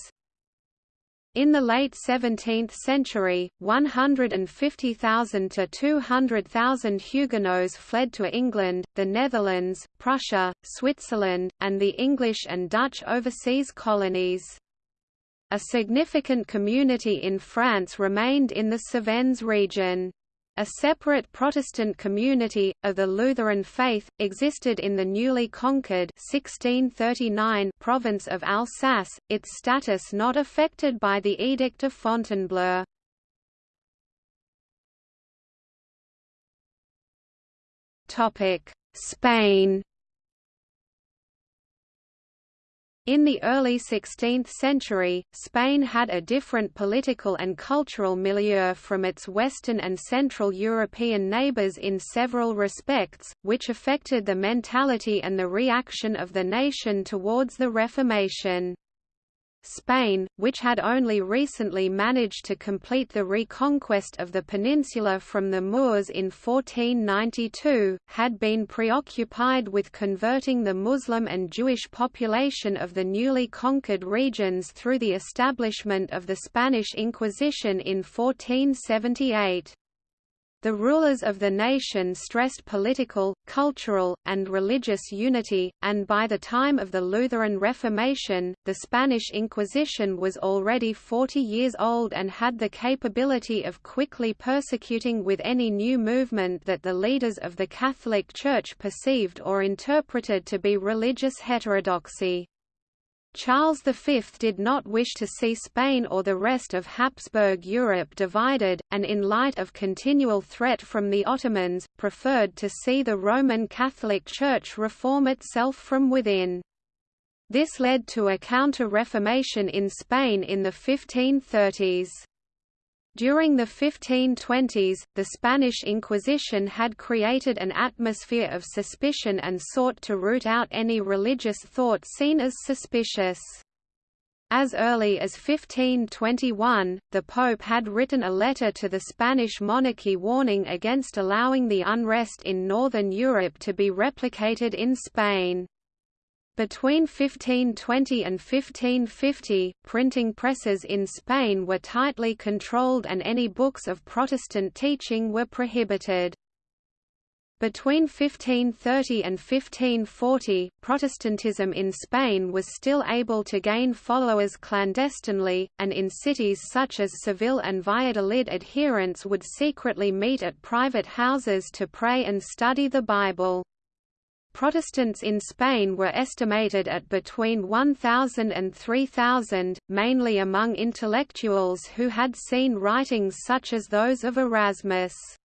In the late 17th century, 150,000 to 200,000 Huguenots fled to England, the Netherlands, Prussia, Switzerland, and the English and Dutch overseas colonies. A significant community in France remained in the Cevennes region. A separate Protestant community, of the Lutheran faith, existed in the newly conquered 1639 province of Alsace, its status not affected by the Edict of Fontainebleau. Spain In the early 16th century, Spain had a different political and cultural milieu from its Western and Central European neighbours in several respects, which affected the mentality and the reaction of the nation towards the Reformation. Spain, which had only recently managed to complete the reconquest of the peninsula from the Moors in 1492, had been preoccupied with converting the Muslim and Jewish population of the newly conquered regions through the establishment of the Spanish Inquisition in 1478. The rulers of the nation stressed political, cultural, and religious unity, and by the time of the Lutheran Reformation, the Spanish Inquisition was already 40 years old and had the capability of quickly persecuting with any new movement that the leaders of the Catholic Church perceived or interpreted to be religious heterodoxy. Charles V did not wish to see Spain or the rest of Habsburg Europe divided, and in light of continual threat from the Ottomans, preferred to see the Roman Catholic Church reform itself from within. This led to a counter-reformation in Spain in the 1530s. During the 1520s, the Spanish Inquisition had created an atmosphere of suspicion and sought to root out any religious thought seen as suspicious. As early as 1521, the Pope had written a letter to the Spanish monarchy warning against allowing the unrest in northern Europe to be replicated in Spain. Between 1520 and 1550, printing presses in Spain were tightly controlled and any books of Protestant teaching were prohibited. Between 1530 and 1540, Protestantism in Spain was still able to gain followers clandestinely, and in cities such as Seville and Valladolid adherents would secretly meet at private houses to pray and study the Bible. Protestants in Spain were estimated at between 1,000 and 3,000, mainly among intellectuals who had seen writings such as those of Erasmus.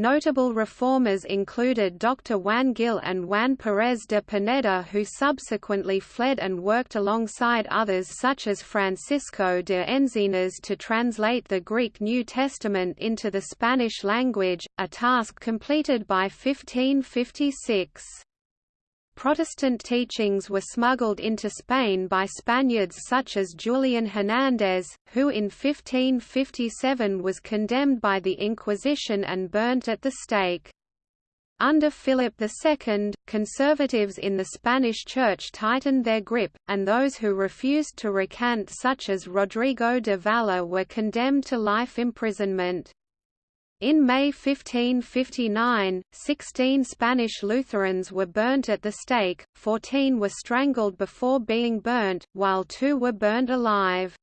Notable reformers included Dr. Juan Gil and Juan Pérez de Pineda who subsequently fled and worked alongside others such as Francisco de Enzinas to translate the Greek New Testament into the Spanish language, a task completed by 1556. Protestant teachings were smuggled into Spain by Spaniards such as Julian Hernández, who in 1557 was condemned by the Inquisition and burnt at the stake. Under Philip II, conservatives in the Spanish Church tightened their grip, and those who refused to recant such as Rodrigo de Valer were condemned to life imprisonment. In May 1559, 16 Spanish Lutherans were burnt at the stake, 14 were strangled before being burnt, while two were burned alive.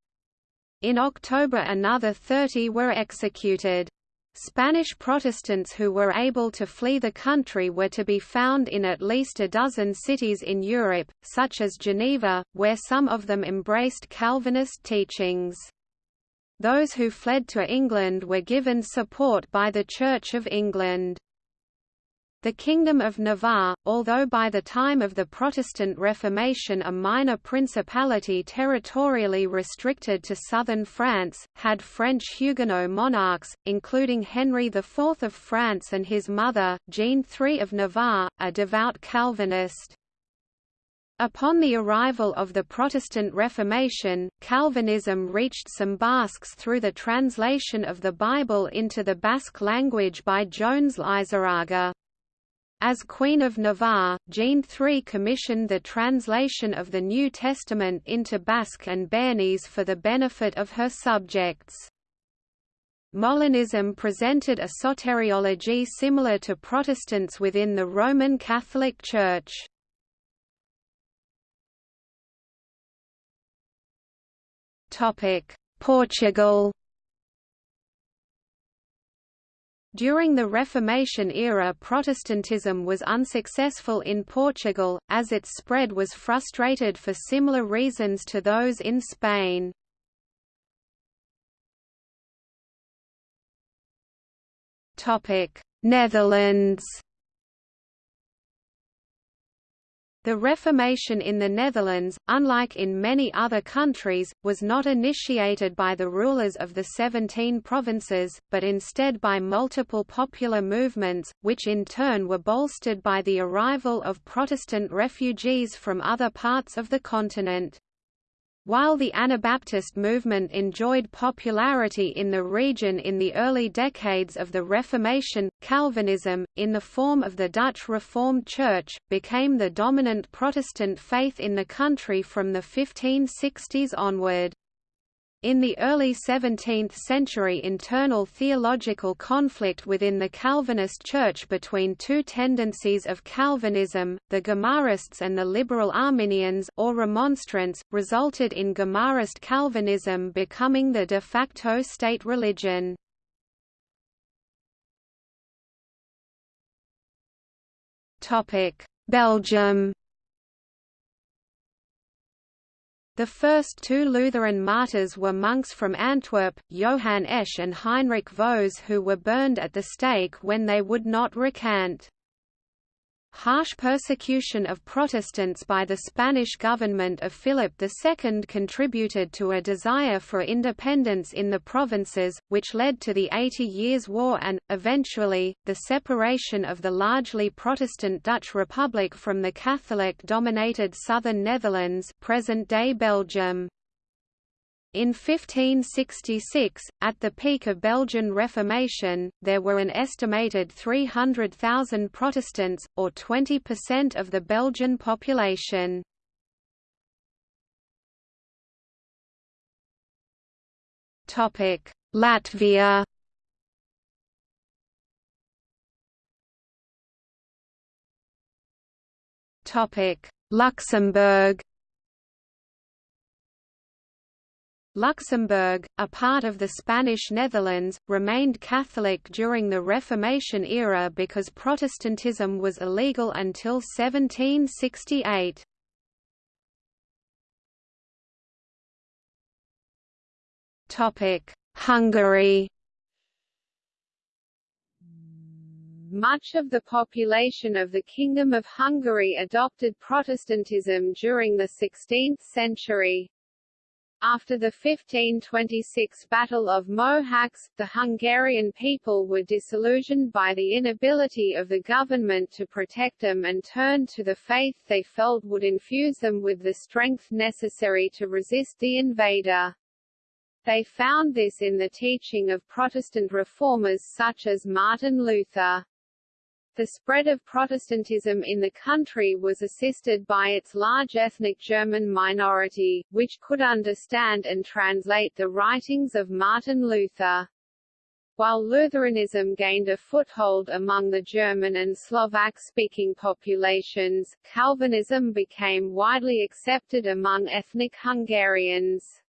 In October another 30 were executed. Spanish Protestants who were able to flee the country were to be found in at least a dozen cities in Europe, such as Geneva, where some of them embraced Calvinist teachings. Those who fled to England were given support by the Church of England. The Kingdom of Navarre, although by the time of the Protestant Reformation a minor principality territorially restricted to southern France, had French Huguenot monarchs, including Henry IV of France and his mother, Jeanne III of Navarre, a devout Calvinist. Upon the arrival of the Protestant Reformation, Calvinism reached some Basques through the translation of the Bible into the Basque language by Joanes Leizarraga. As Queen of Navarre, Jeanne III commissioned the translation of the New Testament into Basque and Béarnese for the benefit of her subjects. Molinism presented a soteriology similar to Protestants within the Roman Catholic Church. Portugal During the Reformation era Protestantism was unsuccessful in Portugal, as its spread was frustrated for similar reasons to those in Spain. Netherlands The Reformation in the Netherlands, unlike in many other countries, was not initiated by the rulers of the Seventeen Provinces, but instead by multiple popular movements, which in turn were bolstered by the arrival of Protestant refugees from other parts of the continent. While the Anabaptist movement enjoyed popularity in the region in the early decades of the Reformation, Calvinism, in the form of the Dutch Reformed Church, became the dominant Protestant faith in the country from the 1560s onward. In the early 17th century internal theological conflict within the Calvinist Church between two tendencies of Calvinism, the Gomarists and the liberal Arminians or Remonstrants, resulted in Gomarist Calvinism becoming the de facto state religion. Belgium The first two Lutheran martyrs were monks from Antwerp, Johann Esch and Heinrich Voes who were burned at the stake when they would not recant. Harsh persecution of Protestants by the Spanish government of Philip II contributed to a desire for independence in the provinces, which led to the Eighty Years' War and, eventually, the separation of the largely Protestant Dutch Republic from the Catholic-dominated southern Netherlands present-day Belgium. In 1566, at the peak of Belgian Reformation, there were an estimated 300,000 Protestants, or 20% of the Belgian population. Latvia Luxembourg Luxembourg, a part of the Spanish Netherlands, remained Catholic during the Reformation era because Protestantism was illegal until 1768. Hungary Much of the population of the Kingdom of Hungary adopted Protestantism during the 16th century. After the 1526 Battle of Mohacs, the Hungarian people were disillusioned by the inability of the government to protect them and turned to the faith they felt would infuse them with the strength necessary to resist the invader. They found this in the teaching of Protestant reformers such as Martin Luther. The spread of Protestantism in the country was assisted by its large ethnic German minority, which could understand and translate the writings of Martin Luther. While Lutheranism gained a foothold among the German and Slovak-speaking populations, Calvinism became widely accepted among ethnic Hungarians.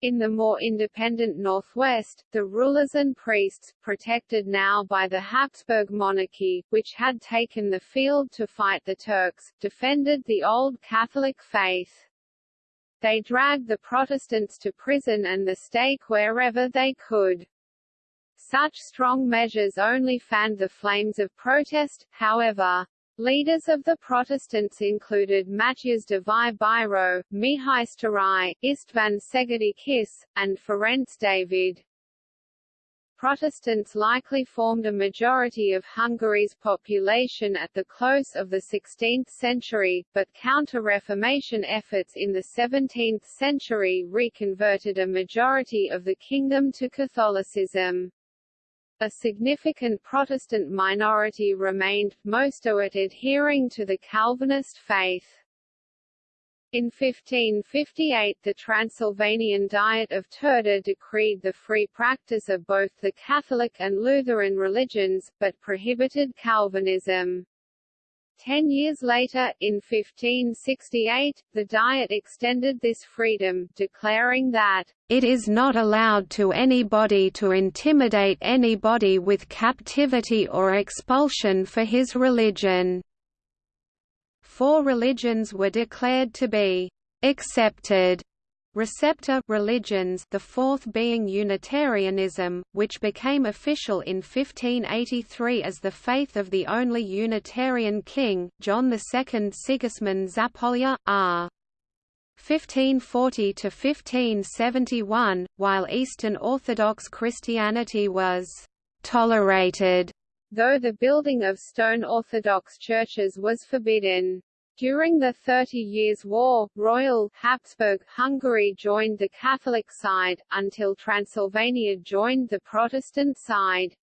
In the more independent northwest, the rulers and priests, protected now by the Habsburg monarchy, which had taken the field to fight the Turks, defended the old Catholic faith. They dragged the Protestants to prison and the stake wherever they could. Such strong measures only fanned the flames of protest, however. Leaders of the Protestants included Matthias Dévai Bíró, Mihály Sztárai, Istvan Szegedi Kiss, and Ferenc David. Protestants likely formed a majority of Hungary's population at the close of the 16th century, but counter-Reformation efforts in the 17th century reconverted a majority of the kingdom to Catholicism. A significant Protestant minority remained, most of it adhering to the Calvinist faith. In 1558 the Transylvanian Diet of Turda decreed the free practice of both the Catholic and Lutheran religions, but prohibited Calvinism. Ten years later, in 1568, the Diet extended this freedom, declaring that, "...it is not allowed to anybody to intimidate anybody with captivity or expulsion for his religion." Four religions were declared to be "...accepted." receptae religions the fourth being Unitarianism, which became official in 1583 as the faith of the only Unitarian king, John II Sigismund Zapolya, r. 1540–1571, while Eastern Orthodox Christianity was «tolerated», though the building of stone Orthodox churches was forbidden. During the Thirty Years' War, Royal Habsburg Hungary joined the Catholic side, until Transylvania joined the Protestant side.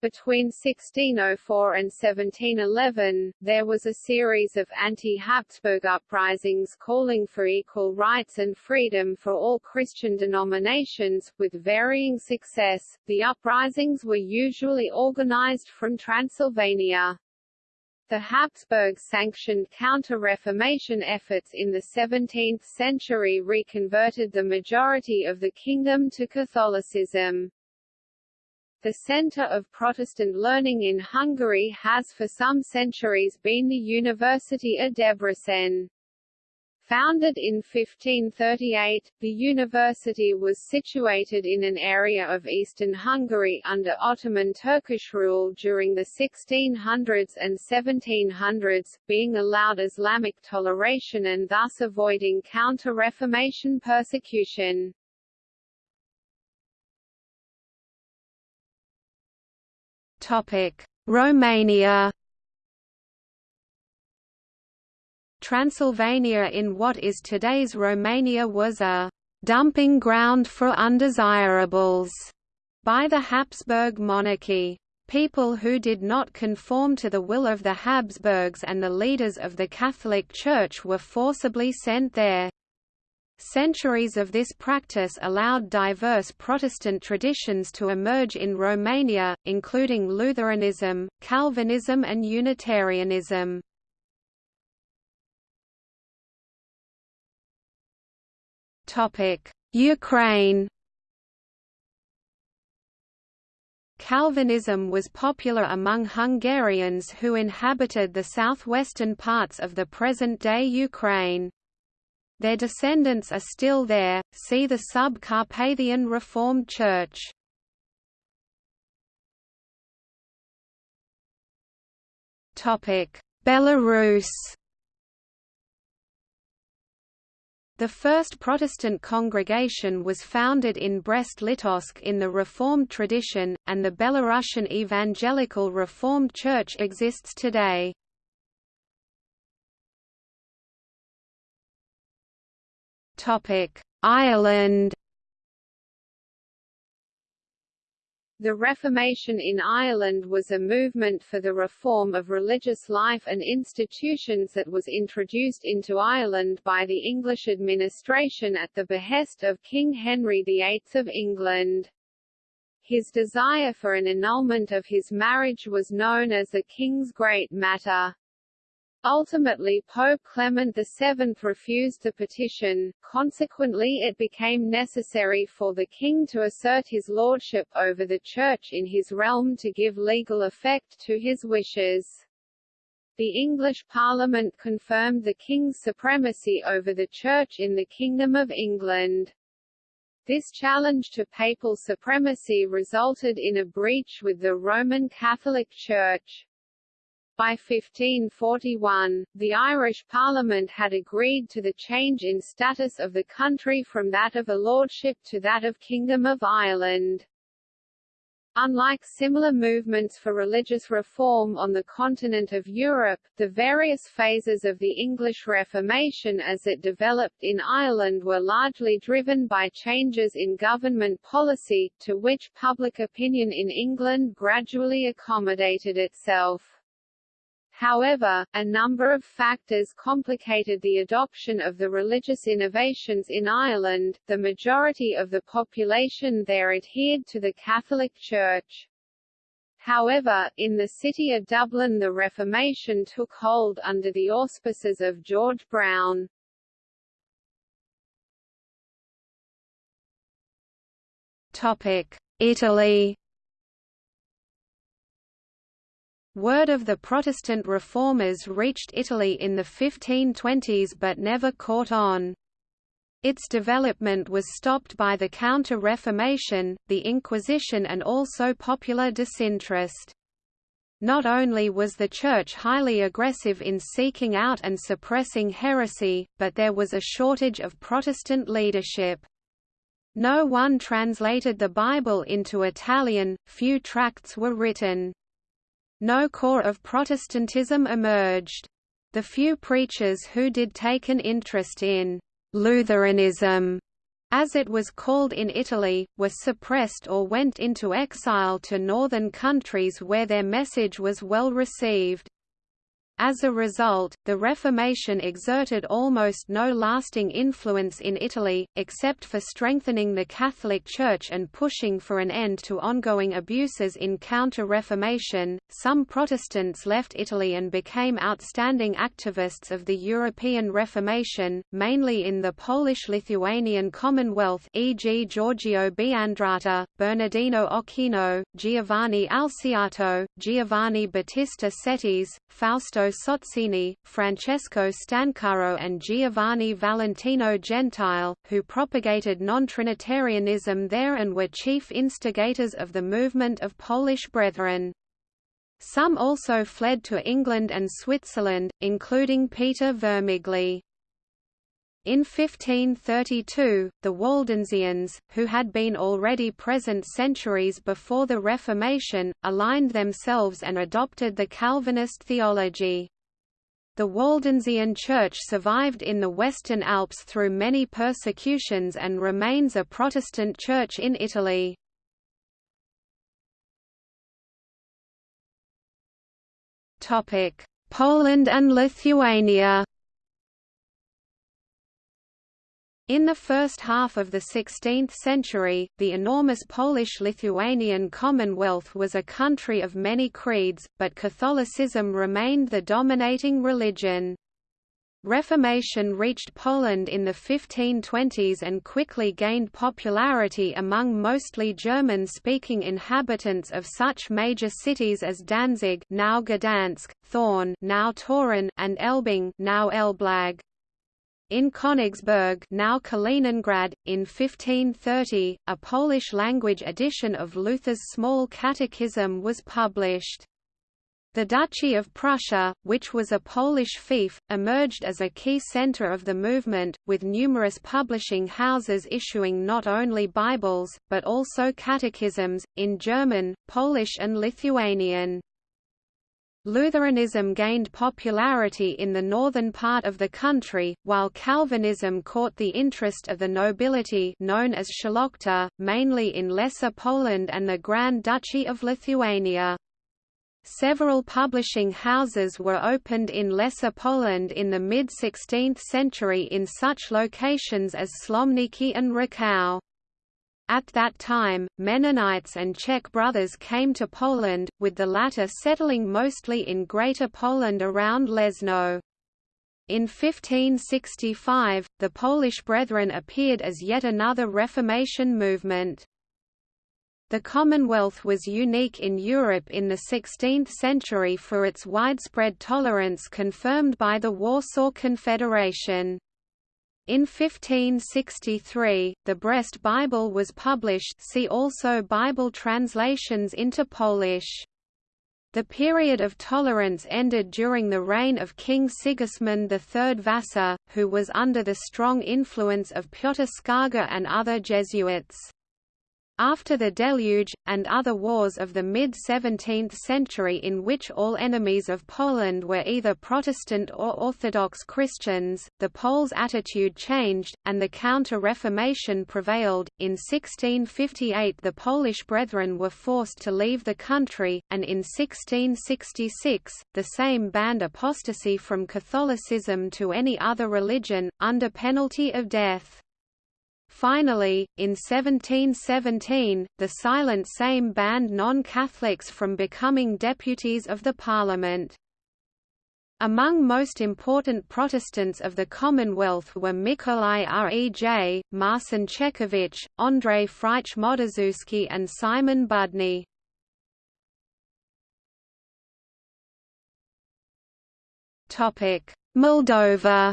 Between 1604 and 1711, there was a series of anti-Habsburg uprisings calling for equal rights and freedom for all Christian denominations, with varying success. The uprisings were usually organized from Transylvania. The Habsburg-sanctioned counter-Reformation efforts in the 17th century reconverted the majority of the kingdom to Catholicism. The center of Protestant learning in Hungary has for some centuries been the University of Debrecen. Founded in 1538, the university was situated in an area of eastern Hungary under Ottoman Turkish rule during the 1600s and 1700s, being allowed Islamic toleration and thus avoiding counter-Reformation persecution. Romania Transylvania in what is today's Romania was a «dumping ground for undesirables» by the Habsburg monarchy. People who did not conform to the will of the Habsburgs and the leaders of the Catholic Church were forcibly sent there. Centuries of this practice allowed diverse Protestant traditions to emerge in Romania, including Lutheranism, Calvinism and Unitarianism. Ukraine Calvinism was popular among Hungarians who inhabited the southwestern parts of the present-day Ukraine. Their descendants are still there, see the Sub-Carpathian Reformed Church. Belarus The first Protestant congregation was founded in Brest-Litovsk in the Reformed tradition, and the Belarusian Evangelical Reformed Church exists today. Ireland The Reformation in Ireland was a movement for the reform of religious life and institutions that was introduced into Ireland by the English administration at the behest of King Henry VIII of England. His desire for an annulment of his marriage was known as the King's Great Matter. Ultimately Pope Clement VII refused the petition, consequently it became necessary for the king to assert his lordship over the Church in his realm to give legal effect to his wishes. The English Parliament confirmed the king's supremacy over the Church in the Kingdom of England. This challenge to papal supremacy resulted in a breach with the Roman Catholic Church. By 1541, the Irish Parliament had agreed to the change in status of the country from that of a lordship to that of Kingdom of Ireland. Unlike similar movements for religious reform on the continent of Europe, the various phases of the English Reformation as it developed in Ireland were largely driven by changes in government policy, to which public opinion in England gradually accommodated itself. However, a number of factors complicated the adoption of the religious innovations in Ireland. The majority of the population there adhered to the Catholic Church. However, in the city of Dublin the Reformation took hold under the auspices of George Browne. Italy Word of the Protestant reformers reached Italy in the 1520s but never caught on. Its development was stopped by the Counter-Reformation, the Inquisition and also popular disinterest. Not only was the Church highly aggressive in seeking out and suppressing heresy, but there was a shortage of Protestant leadership. No one translated the Bible into Italian, few tracts were written. No core of Protestantism emerged. The few preachers who did take an interest in Lutheranism, as it was called in Italy, were suppressed or went into exile to northern countries where their message was well received. As a result, the Reformation exerted almost no lasting influence in Italy, except for strengthening the Catholic Church and pushing for an end to ongoing abuses in Counter-Reformation. Some Protestants left Italy and became outstanding activists of the European Reformation, mainly in the Polish-Lithuanian Commonwealth e.g. Giorgio Biandrata, Bernardino Ochino, Giovanni Alciato, Giovanni Battista Cetis, Fausto Sozzini, Francesco Stancaro and Giovanni Valentino Gentile, who propagated non-Trinitarianism there and were chief instigators of the movement of Polish Brethren. Some also fled to England and Switzerland, including Peter Vermigli. In 1532, the Waldensians, who had been already present centuries before the Reformation, aligned themselves and adopted the Calvinist theology. The Waldensian Church survived in the Western Alps through many persecutions and remains a Protestant church in Italy. Poland and Lithuania In the first half of the 16th century, the enormous Polish-Lithuanian Commonwealth was a country of many creeds, but Catholicism remained the dominating religion. Reformation reached Poland in the 1520s and quickly gained popularity among mostly German-speaking inhabitants of such major cities as Danzig now Gdansk, Thorn now Torun, and Elbing now Elblag. In Königsberg now Kaliningrad, in 1530, a Polish-language edition of Luther's Small Catechism was published. The Duchy of Prussia, which was a Polish fief, emerged as a key center of the movement, with numerous publishing houses issuing not only Bibles, but also catechisms, in German, Polish and Lithuanian. Lutheranism gained popularity in the northern part of the country, while Calvinism caught the interest of the nobility known as Szlachta, mainly in Lesser Poland and the Grand Duchy of Lithuania. Several publishing houses were opened in Lesser Poland in the mid-16th century in such locations as Slomniki and Rakow. At that time, Mennonites and Czech brothers came to Poland, with the latter settling mostly in Greater Poland around Leszno. In 1565, the Polish Brethren appeared as yet another Reformation movement. The Commonwealth was unique in Europe in the 16th century for its widespread tolerance confirmed by the Warsaw Confederation. In 1563, the Brest Bible was published see also Bible translations into Polish. The period of tolerance ended during the reign of King Sigismund III Vasa, who was under the strong influence of Piotr Skarga and other Jesuits. After the Deluge, and other wars of the mid-17th century in which all enemies of Poland were either Protestant or Orthodox Christians, the Poles' attitude changed, and the Counter-Reformation prevailed. In 1658 the Polish Brethren were forced to leave the country, and in 1666, the same banned apostasy from Catholicism to any other religion, under penalty of death. Finally, in 1717, the Silent Sejm banned non-Catholics from becoming deputies of the parliament. Among most important Protestants of the Commonwealth were Mikołaj Rej, Marcin Czechowicz, Andrzej Frycz Modrzewski and Simon Budny. Moldova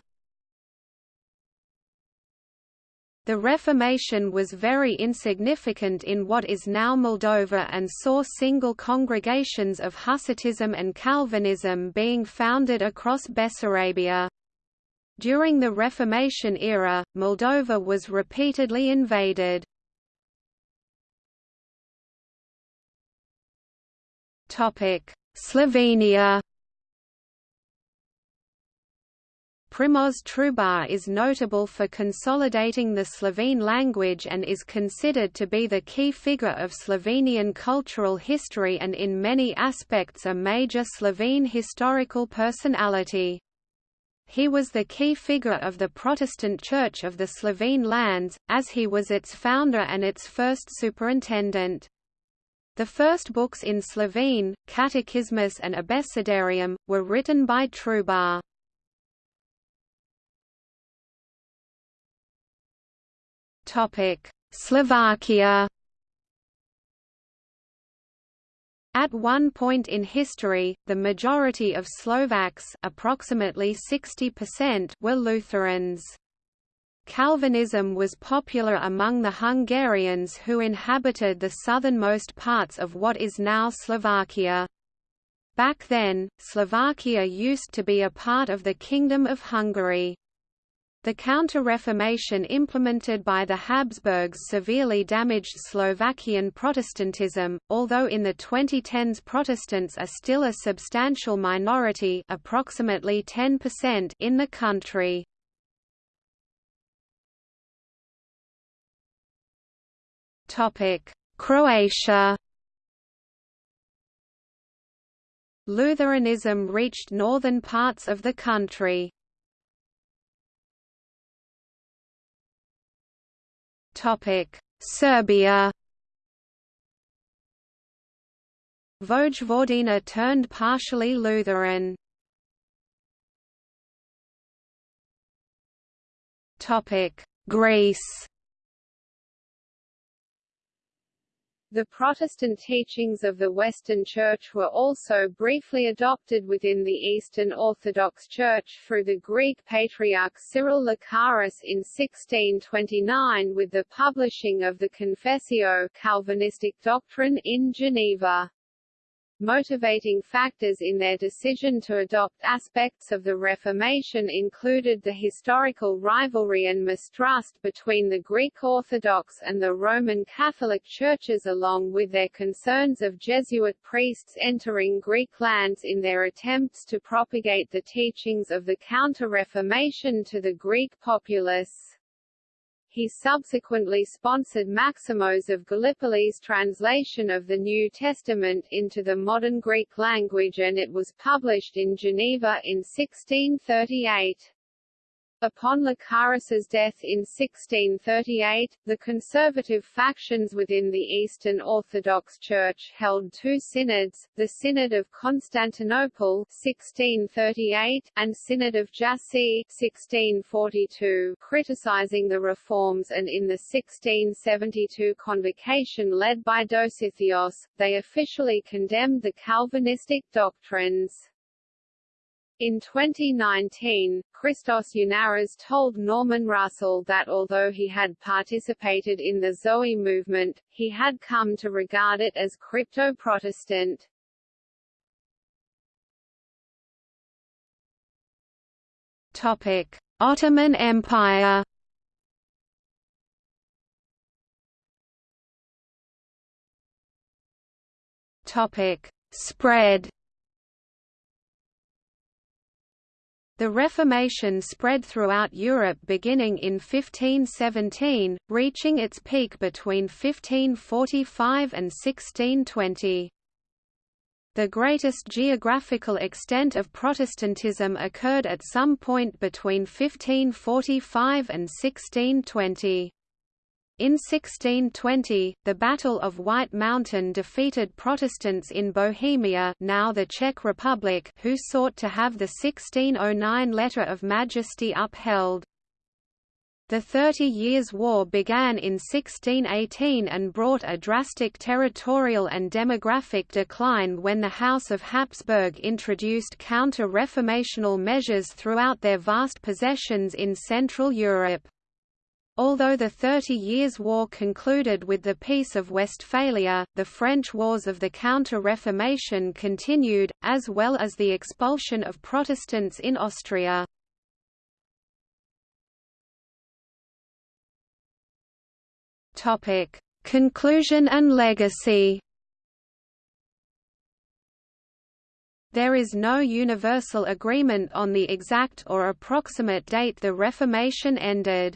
The Reformation was very insignificant in what is now Moldova and saw single congregations of Hussitism and Calvinism being founded across Bessarabia. During the Reformation era, Moldova was repeatedly invaded. Slovenia Primož Trubar is notable for consolidating the Slovene language and is considered to be the key figure of Slovenian cultural history and in many aspects a major Slovene historical personality. He was the key figure of the Protestant Church of the Slovene lands, as he was its founder and its first superintendent. The first books in Slovene, Catechismus and Abecedarium, were written by Trubar. Slovakia At one point in history, the majority of Slovaks approximately 60% were Lutherans. Calvinism was popular among the Hungarians who inhabited the southernmost parts of what is now Slovakia. Back then, Slovakia used to be a part of the Kingdom of Hungary. The Counter-Reformation implemented by the Habsburgs severely damaged Slovakian Protestantism, although in the 2010s Protestants are still a substantial minority approximately 10% in the country. Croatia Lutheranism reached northern parts of the country. Serbia Vojvodina turned partially Lutheran. Greece The Protestant teachings of the Western Church were also briefly adopted within the Eastern Orthodox Church through the Greek Patriarch Cyril Lucaris in 1629 with the publishing of the Confessio Calvinistic doctrine in Geneva. Motivating factors in their decision to adopt aspects of the Reformation included the historical rivalry and mistrust between the Greek Orthodox and the Roman Catholic churches along with their concerns of Jesuit priests entering Greek lands in their attempts to propagate the teachings of the Counter-Reformation to the Greek populace. He subsequently sponsored Maximos of Gallipoli's translation of the New Testament into the modern Greek language and it was published in Geneva in 1638. Upon Lucaris's death in 1638, the conservative factions within the Eastern Orthodox Church held two synods, the Synod of Constantinople 1638 and Synod of Jassy 1642, criticizing the reforms and in the 1672 convocation led by Dositheos, they officially condemned the Calvinistic doctrines. In 2019, Christos Yannaras told Norman Russell that although he had participated in the Zoe movement, he had come to regard it as crypto-Protestant. Ottoman Empire Spread The Reformation spread throughout Europe beginning in 1517, reaching its peak between 1545 and 1620. The greatest geographical extent of Protestantism occurred at some point between 1545 and 1620. In 1620, the Battle of White Mountain defeated Protestants in Bohemia now the Czech Republic who sought to have the 1609 Letter of Majesty upheld. The Thirty Years' War began in 1618 and brought a drastic territorial and demographic decline when the House of Habsburg introduced counter-reformational measures throughout their vast possessions in Central Europe. Although the Thirty Years' War concluded with the Peace of Westphalia, the French wars of the Counter-Reformation continued, as well as the expulsion of Protestants in Austria. Conclusion and legacy There is no universal agreement on the exact or approximate date the Reformation ended.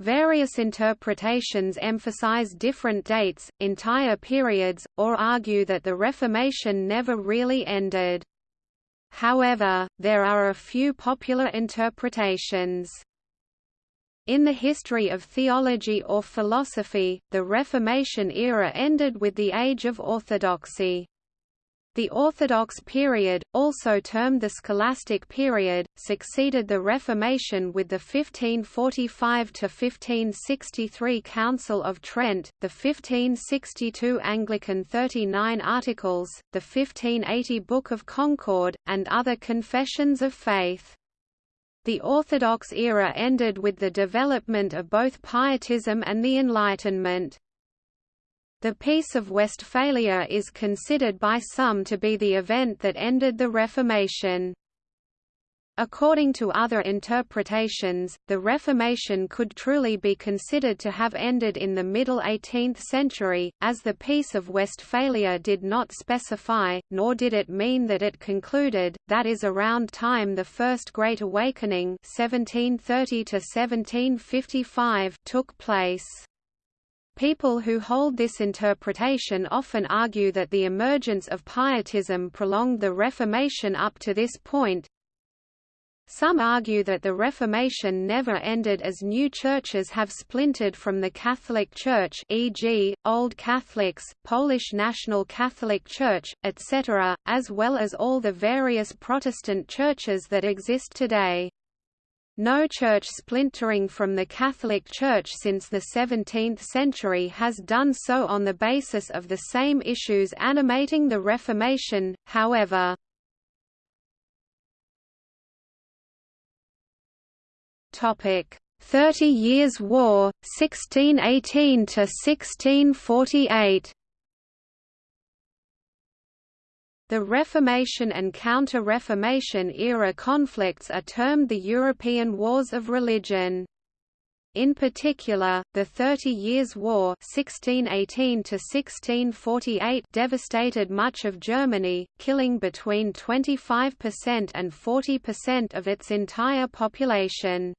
Various interpretations emphasize different dates, entire periods, or argue that the Reformation never really ended. However, there are a few popular interpretations. In the history of theology or philosophy, the Reformation era ended with the Age of Orthodoxy. The Orthodox period, also termed the Scholastic period, succeeded the Reformation with the 1545–1563 Council of Trent, the 1562 Anglican Thirty Nine Articles, the 1580 Book of Concord, and other confessions of faith. The Orthodox era ended with the development of both Pietism and the Enlightenment. The Peace of Westphalia is considered by some to be the event that ended the Reformation. According to other interpretations, the Reformation could truly be considered to have ended in the middle 18th century, as the Peace of Westphalia did not specify, nor did it mean that it concluded, that is around time the First Great Awakening 1730 took place. People who hold this interpretation often argue that the emergence of Pietism prolonged the Reformation up to this point. Some argue that the Reformation never ended as new churches have splintered from the Catholic Church e.g., Old Catholics, Polish National Catholic Church, etc., as well as all the various Protestant churches that exist today. No church splintering from the Catholic Church since the 17th century has done so on the basis of the same issues animating the Reformation, however. Thirty Years' War, 1618–1648 The Reformation and Counter-Reformation era conflicts are termed the European Wars of Religion. In particular, the Thirty Years' War (1618–1648) devastated much of Germany, killing between 25% and 40% of its entire population.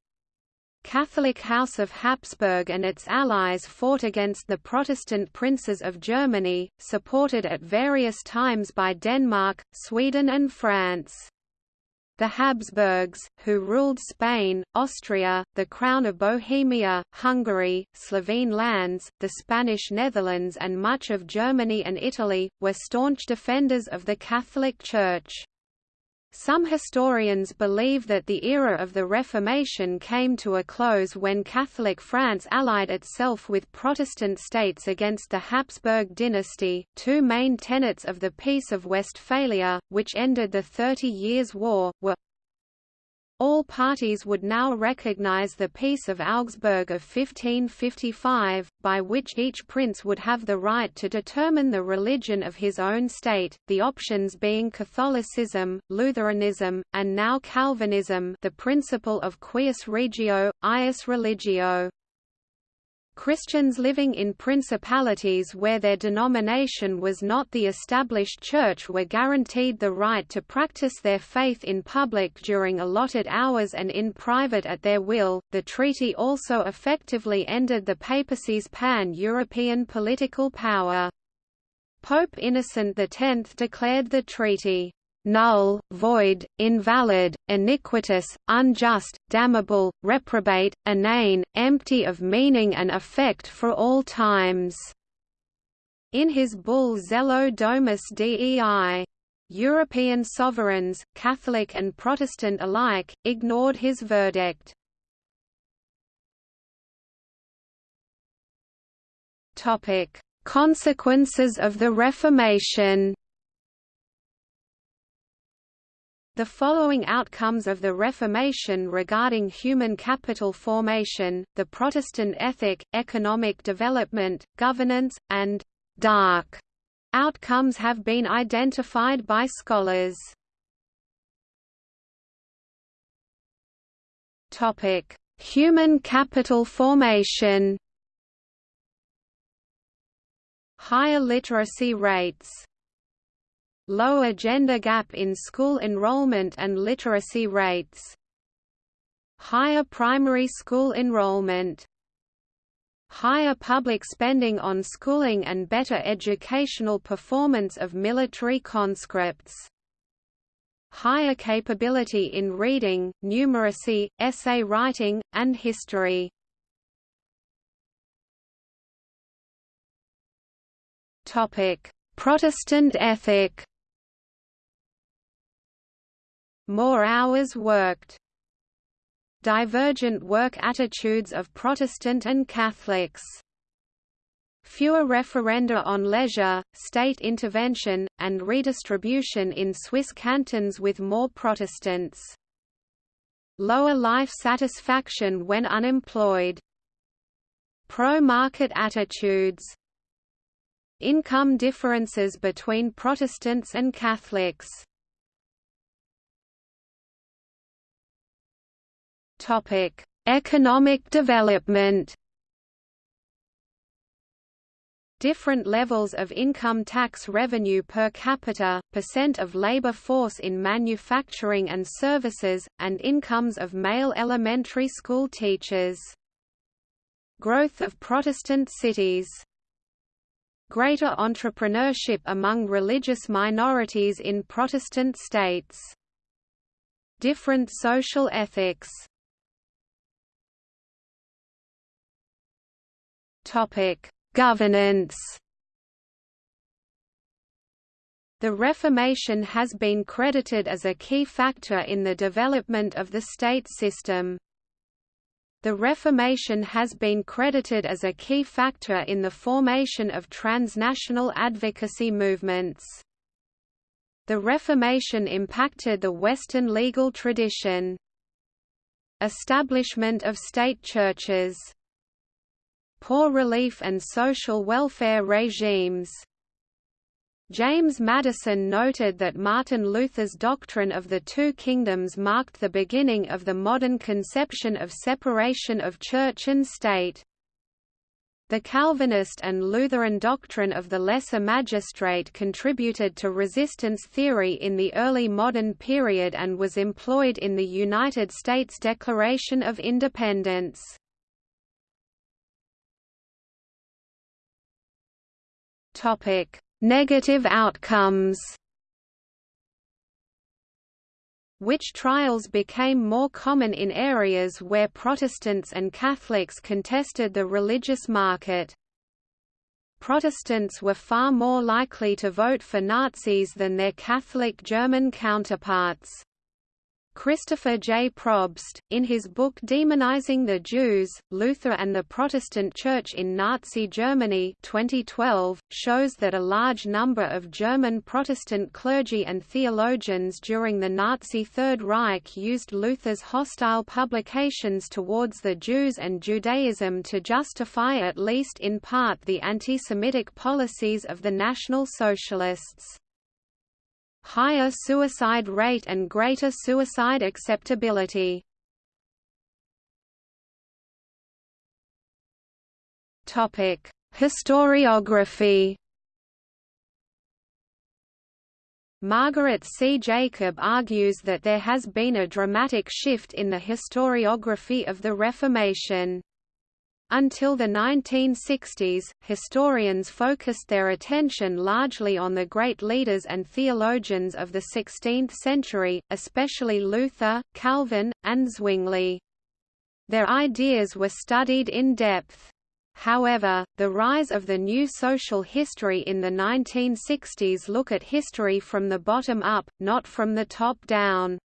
Catholic House of Habsburg and its allies fought against the Protestant princes of Germany, supported at various times by Denmark, Sweden and France. The Habsburgs, who ruled Spain, Austria, the Crown of Bohemia, Hungary, Slovene lands, the Spanish Netherlands and much of Germany and Italy, were staunch defenders of the Catholic Church. Some historians believe that the era of the Reformation came to a close when Catholic France allied itself with Protestant states against the Habsburg dynasty. Two main tenets of the Peace of Westphalia, which ended the Thirty Years' War, were all parties would now recognize the Peace of Augsburg of 1555, by which each prince would have the right to determine the religion of his own state, the options being Catholicism, Lutheranism, and now Calvinism the principle of cuius regio, eius religio. Christians living in principalities where their denomination was not the established church were guaranteed the right to practice their faith in public during allotted hours and in private at their will. The treaty also effectively ended the papacy's pan European political power. Pope Innocent X declared the treaty null, void, invalid, iniquitous, unjust, damnable, reprobate, inane, empty of meaning and effect for all times." In his bull Zelo Domus Dei, European sovereigns, Catholic and Protestant alike, ignored his verdict. Topic: Consequences of the Reformation The following outcomes of the Reformation regarding human capital formation, the Protestant ethic, economic development, governance, and «dark» outcomes have been identified by scholars. Human capital formation Higher literacy rates lower gender gap in school enrollment and literacy rates. Higher primary school enrollment. Higher public spending on schooling and better educational performance of military conscripts. Higher capability in reading, numeracy, essay writing, and history. Protestant ethic more hours worked. Divergent work attitudes of Protestant and Catholics. Fewer referenda on leisure, state intervention, and redistribution in Swiss cantons with more Protestants. Lower life satisfaction when unemployed. Pro-market attitudes Income differences between Protestants and Catholics Topic: Economic development. Different levels of income tax revenue per capita, percent of labor force in manufacturing and services, and incomes of male elementary school teachers. Growth of Protestant cities Greater entrepreneurship among religious minorities in Protestant states Different social ethics Topic: Governance. The Reformation has been credited as a key factor in the development of the state system. The Reformation has been credited as a key factor in the formation of transnational advocacy movements. The Reformation impacted the Western legal tradition. Establishment of state churches poor relief and social welfare regimes. James Madison noted that Martin Luther's doctrine of the two kingdoms marked the beginning of the modern conception of separation of church and state. The Calvinist and Lutheran doctrine of the lesser magistrate contributed to resistance theory in the early modern period and was employed in the United States Declaration of Independence. Topic: Negative outcomes. Witch trials became more common in areas where Protestants and Catholics contested the religious market. Protestants were far more likely to vote for Nazis than their Catholic German counterparts. Christopher J. Probst, in his book Demonizing the Jews, Luther and the Protestant Church in Nazi Germany 2012, shows that a large number of German Protestant clergy and theologians during the Nazi Third Reich used Luther's hostile publications towards the Jews and Judaism to justify at least in part the anti-Semitic policies of the National Socialists higher suicide rate and greater suicide acceptability. Topic: Historiography. Margaret C. Jacob argues that there has been a dramatic shift in the historiography of the Reformation. Until the 1960s, historians focused their attention largely on the great leaders and theologians of the 16th century, especially Luther, Calvin, and Zwingli. Their ideas were studied in depth. However, the rise of the new social history in the 1960s look at history from the bottom up, not from the top down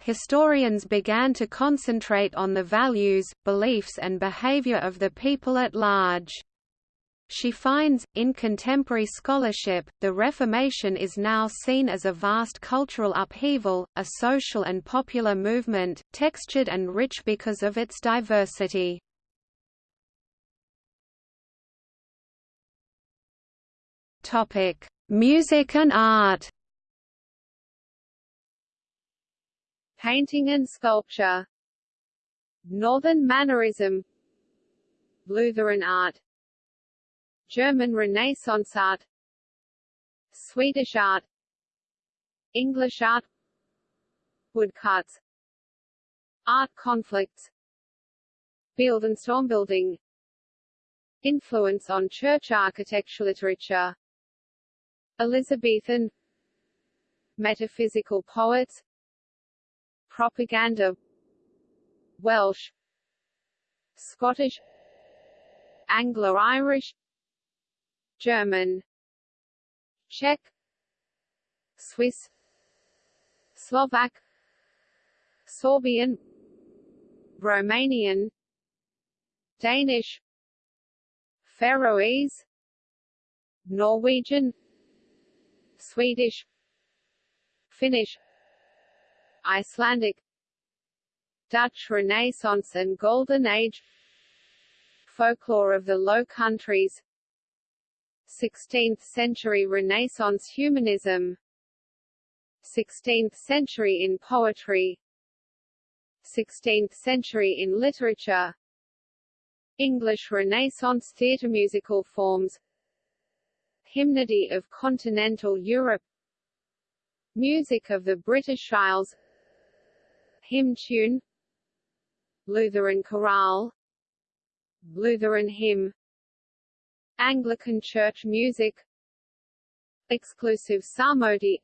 historians began to concentrate on the values, beliefs and behavior of the people at large. She finds, in contemporary scholarship, the Reformation is now seen as a vast cultural upheaval, a social and popular movement, textured and rich because of its diversity. Music and art painting and sculpture. Northern Mannerism. Lutheran art. German Renaissance art. Swedish art. English art. Woodcuts. Art conflicts. Bild- and Stormbuilding Influence on church architecture literature. Elizabethan. Metaphysical poets propaganda. Welsh. Scottish. Anglo-Irish German. Czech. Swiss. Slovak. Sorbian. Romanian. Danish. Faroese. Norwegian. Swedish. Finnish Icelandic Dutch Renaissance and Golden Age Folklore of the Low Countries 16th-century Renaissance humanism 16th century in poetry 16th century in literature English Renaissance theatre musical forms Hymnody of continental Europe Music of the British Isles Hymn tune. Lutheran chorale. Lutheran hymn. Anglican church music. Exclusive psalmody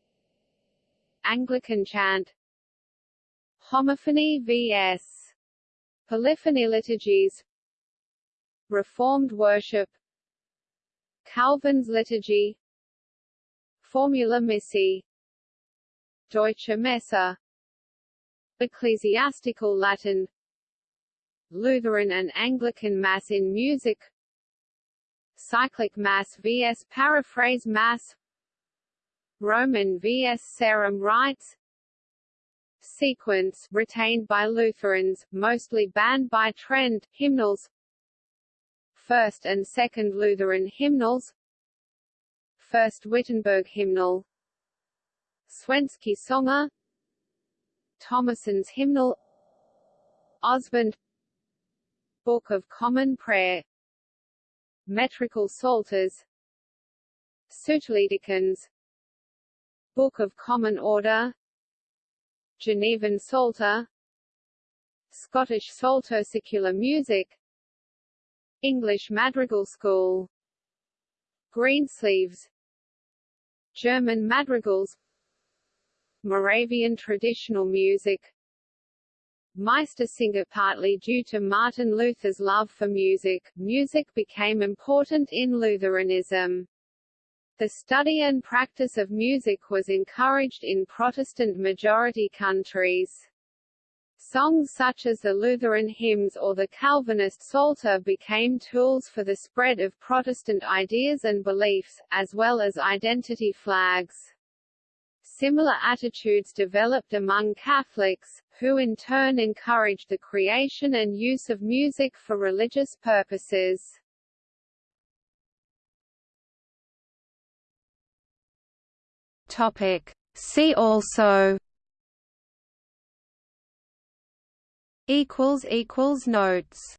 Anglican chant. Homophony vs. Polyphony liturgies. Reformed worship. Calvin's liturgy. Formula Missae Deutsche Messe Ecclesiastical Latin Lutheran and Anglican Mass in music Cyclic Mass vs. Paraphrase Mass Roman vs. Sarum rites Sequence retained by Lutherans, mostly banned by Trent, hymnals First and Second Lutheran hymnals First Wittenberg hymnal Svenski Sånger Thomissøn's hymnal Ausbund Book of Common Prayer Metrical Psalters Souterliedekens Book of Common Order Genevan Psalter Scottish Psalter Secular Music English Madrigal School Greensleeves German madrigals Moravian traditional music Meistersinger Partly due to Martin Luther's love for music, music became important in Lutheranism. The study and practice of music was encouraged in Protestant-majority countries. Songs such as the Lutheran hymns or the Calvinist Psalter became tools for the spread of Protestant ideas and beliefs, as well as identity flags. Similar attitudes developed among Catholics, who in turn encouraged the creation and use of music for religious purposes. Topic. See also equals equals notes